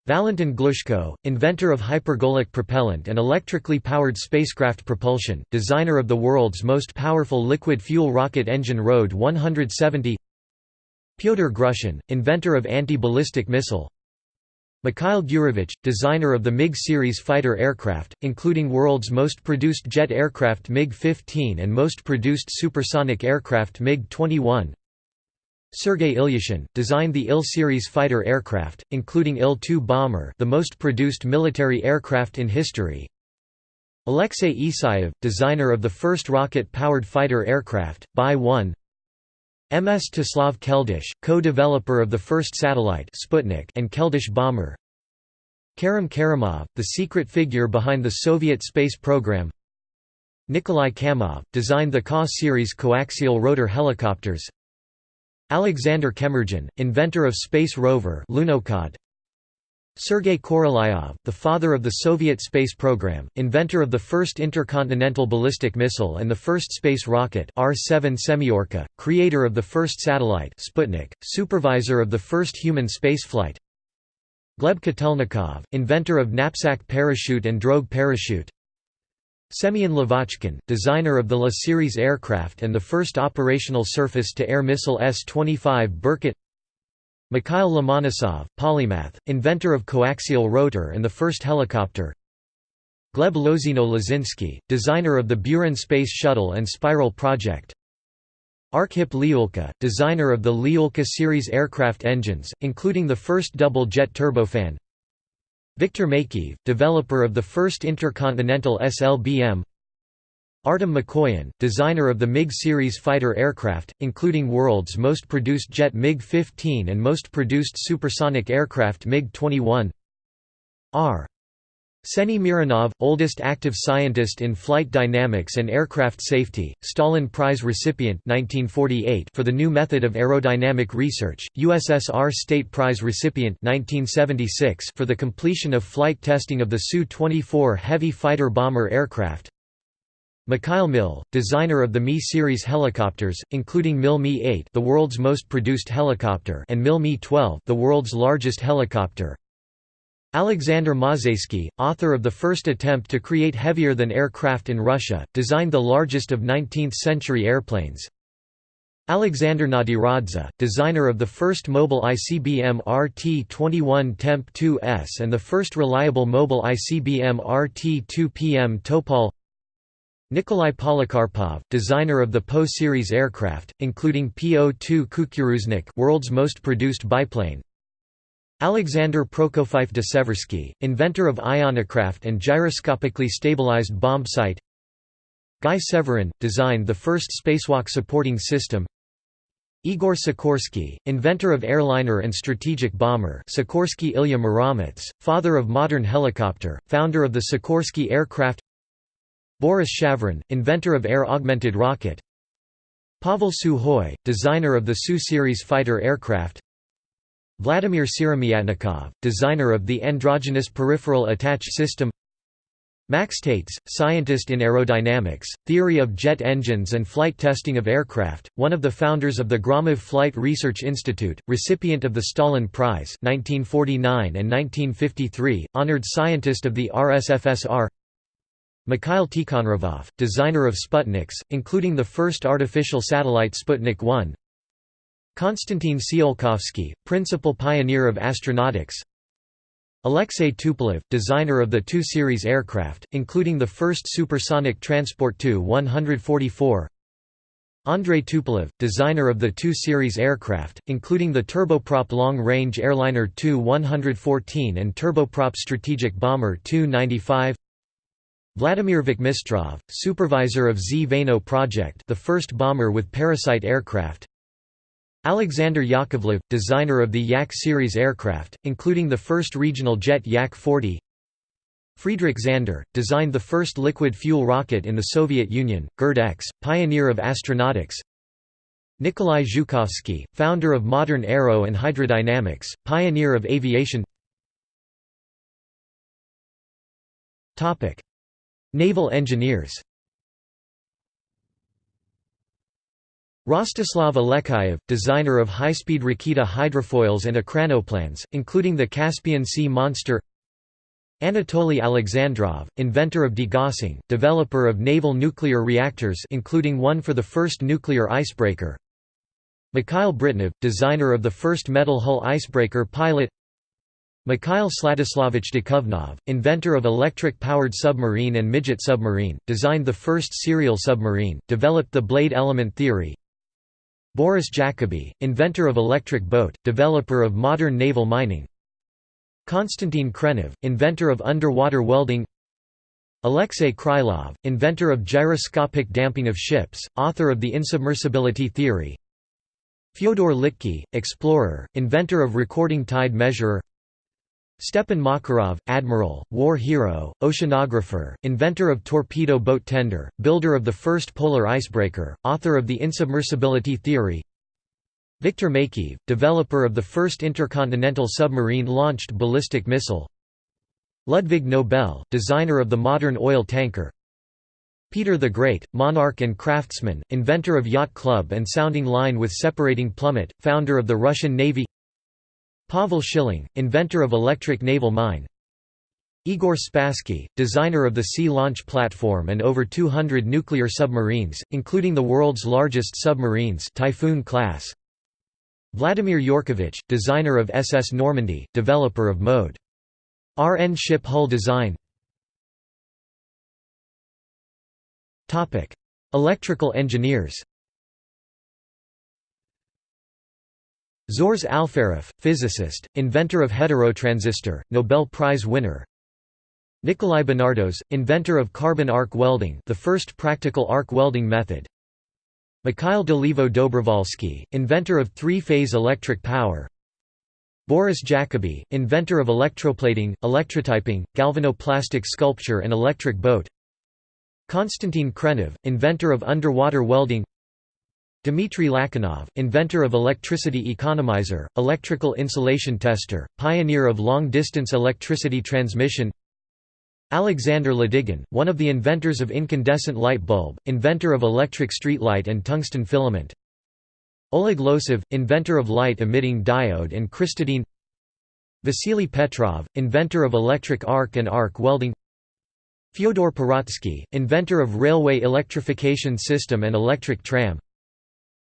Valentin Glushko, inventor of hypergolic propellant and electrically powered spacecraft propulsion, designer of the world's most powerful liquid fuel rocket engine RD 170 Pyotr Grushin, inventor of anti-ballistic missile. Mikhail Gurevich, designer of the MiG series fighter aircraft, including world's most produced jet aircraft MiG-15 and most produced supersonic aircraft MiG-21 Sergei Ilyushin, designed the Il-series fighter aircraft, including Il-2 bomber the most produced military aircraft in history. Alexei Isayev, designer of the first rocket-powered fighter aircraft, Bi-1 Mstislav Keldysh, co-developer of the first satellite Sputnik and Keldysh bomber. Kerim Kerimov, the secret figure behind the Soviet space program. Nikolai Kamov, designed the Ka series coaxial rotor helicopters. Alexander Kemurdzhian, inventor of space rover Lunokhod Sergei Korolyov, the father of the Soviet space program, inventor of the first intercontinental ballistic missile and the first space rocket R-7 Semyorka, creator of the first satellite Sputnik, supervisor of the first human spaceflight Gleb Kotelnikov, inventor of knapsack parachute and drogue parachute Semyon Lavochkin, designer of the La series aircraft and the first operational surface-to-air missile S-25 Berkut Mikhail Lomonosov, polymath, inventor of coaxial rotor and the first helicopter. Gleb Lozino-Lozinsky, designer of the Buran Space Shuttle and Spiral project. Arkhip Liulka, designer of the Liulka series aircraft engines, including the first double-jet turbofan. Viktor Makeyev, developer of the first intercontinental SLBM Artem Mikoyan, designer of the MiG series fighter aircraft, including world's most produced jet MiG-15 and most produced supersonic aircraft MiG-21 R. Seny Mironov, oldest active scientist in flight dynamics and aircraft safety, Stalin Prize recipient 1948 for the new method of aerodynamic research, USSR State Prize recipient 1976 for the completion of flight testing of the Su-24 heavy fighter bomber aircraft Mikhail Mil, designer of the Mi-series helicopters, including Mil Mi-8 the world's most produced helicopter and Mil Mi-12 the world's largest helicopter. Alexander Mozhaysky, author of the first attempt to create heavier-than-air craft in Russia, designed the largest of 19th-century airplanes. Alexander Nadiradze, designer of the first mobile ICBM RT-21 Temp 2S and the first reliable mobile ICBM RT-2PM Topol Nikolai Polikarpov, designer of the Po series aircraft, including Po-2 Kukuruznik world's most produced biplane. Alexander Prokofiev de Seversky, inventor of ionocraft and gyroscopically stabilized bomb sight. Guy Severin, designed the first spacewalk supporting system. Igor Sikorsky, inventor of airliner and strategic bomber Sikorsky Ilya Muromets, father of modern helicopter, founder of the Sikorsky aircraft Boris Shavyrin, inventor of air-augmented rocket. Pavel Sukhoi, designer of the Su-series fighter aircraft. Vladimir Siromyatnikov, designer of the androgynous peripheral attach system. Max Taitz, scientist in aerodynamics, theory of jet engines and flight testing of aircraft, one of the founders of the Gromov Flight Research Institute, recipient of the Stalin Prize 1949 and 1953, honored scientist of the RSFSR Mikhail Tikhonravov, designer of Sputniks, including the first artificial satellite Sputnik 1 Konstantin Tsiolkovsky, principal pioneer of astronautics. Alexei Tupolev, designer of the Tu series aircraft, including the first supersonic transport Tu-144 Andrei Tupolev, designer of the Tu series aircraft, including the turboprop long-range airliner Tu-114 and turboprop strategic bomber Tu-95 Vladimir Vakhmistrov, supervisor of Zveno project the first bomber with parasite aircraft. Alexander Yakovlev, designer of the Yak series aircraft, including the first regional jet Yak-40 Friedrich Zander, designed the first liquid fuel rocket in the Soviet Union, GIRD-X, pioneer of astronautics. Nikolai Zhukovsky, founder of modern aero and hydrodynamics, pioneer of aviation Naval engineers. Rostislav Alekseyev, designer of high-speed Raketa hydrofoils and ekranoplanes, including the Caspian Sea Monster. Anatoly Alexandrov, inventor of degaussing, developer of naval nuclear reactors including one for the first nuclear icebreaker. Mikhail Britnev, designer of the first metal hull icebreaker pilot Mikhail Sladislavich Dukovnov, inventor of electric-powered submarine and midget submarine, designed the first serial submarine, developed the blade element theory, Boris Jacobi, inventor of electric boat, developer of modern naval mining. Konstantin Khrenov, inventor of underwater welding. Alexei Krylov, inventor of gyroscopic damping of ships, author of the insubmersibility theory. Fyodor Litke, explorer, inventor of recording tide measurer Stepan Makarov, admiral, war hero, oceanographer, inventor of torpedo boat tender, builder of the first polar icebreaker, author of the insubmersibility theory. Viktor Makeyev, developer of the first intercontinental submarine-launched ballistic missile. Ludwig Nobel, designer of the modern oil tanker. Peter the Great, monarch and craftsman, inventor of yacht club and sounding line with separating plummet, founder of the Russian Navy Pavel Schilling, inventor of electric naval mine Igor Spassky, designer of the Sea Launch Platform and over 200 nuclear submarines, including the world's largest submarines Typhoon class. Vladimir Yurkovich, designer of SS Normandie, developer of mode. RN ship hull design Electrical engineers Zhores Alferov, physicist, inventor of heterotransistor, Nobel Prize winner. Nikolai Benardos, inventor of carbon arc welding the first practical arc welding method. Mikhail Dolivo Dobrovolsky, inventor of three-phase electric power. Boris Jacobi, inventor of electroplating, electrotyping, galvanoplastic sculpture and electric boat. Konstantin Khrenov, inventor of underwater welding Dmitry Lachinov, inventor of electricity economizer, electrical insulation tester, pioneer of long-distance electricity transmission. Alexander Ladygin, one of the inventors of incandescent light bulb, inventor of electric streetlight and tungsten filament. Oleg Losev, inventor of light-emitting diode and crystadyne. Vasily Petrov, inventor of electric arc and arc welding. Fyodor Pirotsky, inventor of railway electrification system and electric tram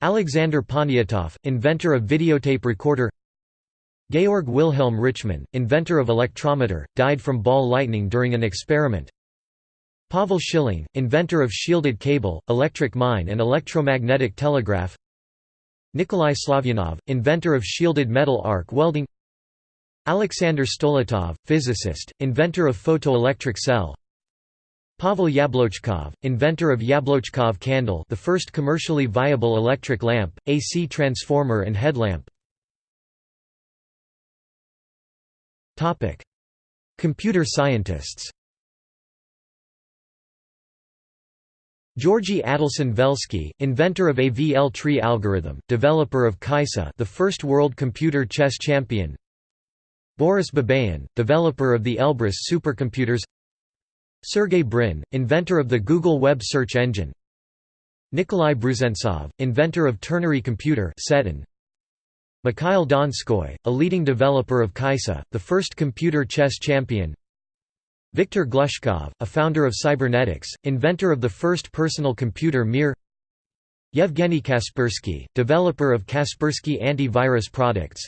Alexander Poniatov, inventor of videotape recorder Georg Wilhelm Richmann, inventor of electrometer, died from ball lightning during an experiment Pavel Schilling, inventor of shielded cable, electric mine and electromagnetic telegraph Nikolai Slavyanov, inventor of shielded metal arc welding Alexander Stoletov, physicist, inventor of photoelectric cell Pavel Yablochkov, inventor of Yablochkov candle the first commercially viable electric lamp, AC transformer and headlamp. Computer scientists. Georgy Adelson Velsky, inventor of AVL tree algorithm, developer of Kaissa the first world computer chess champion. Boris Babayan, developer of the Elbrus supercomputers Sergey Brin, inventor of the Google Web search engine. Nikolai Brusentsov, inventor of ternary computer Mikhail Donskoy, a leading developer of Kaissa, the first computer chess champion. Viktor Glushkov, a founder of cybernetics, inventor of the first personal computer Mir. Yevgeny Kaspersky, developer of Kaspersky antivirus products.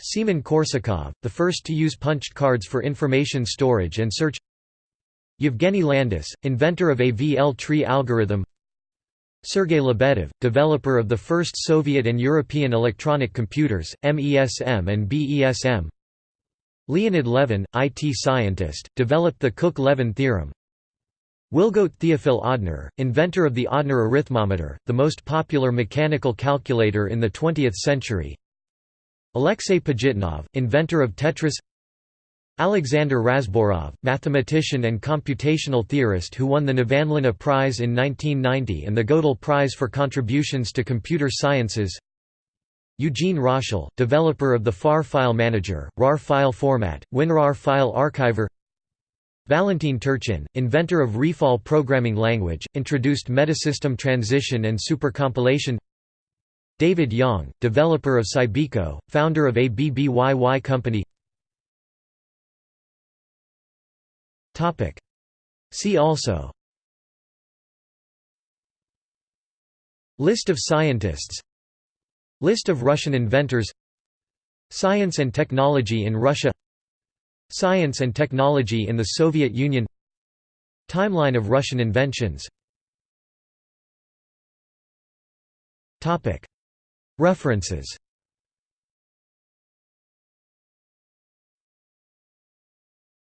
Semen Korsakov, the first to use punched cards for information storage and search Yevgeny Landis, inventor of AVL tree algorithm. Sergey Lebedev, developer of the first Soviet and European electronic computers, MESM and BESM Leonid Levin, IT scientist, developed the Cook–Levin theorem. Wilgodt Theophil Odhner, inventor of the Odhner arithmometer, the most popular mechanical calculator in the 20th century. Alexei Pajitnov, inventor of Tetris Alexander Razborov, mathematician and computational theorist who won the Nevanlina Prize in 1990 and the Gödel Prize for contributions to computer sciences. Eugene Roshal, developer of the FAR file manager, RAR file format, WinRAR file archiver. Valentin Turchin, inventor of ReFal programming language, introduced metasystem transition and supercompilation. David Yang, developer of Cybiko, founder of ABBYY Company See also. List of scientists. List of Russian inventors. Science and technology in Russia. Science and technology in the Soviet Union. Timeline of Russian inventions. References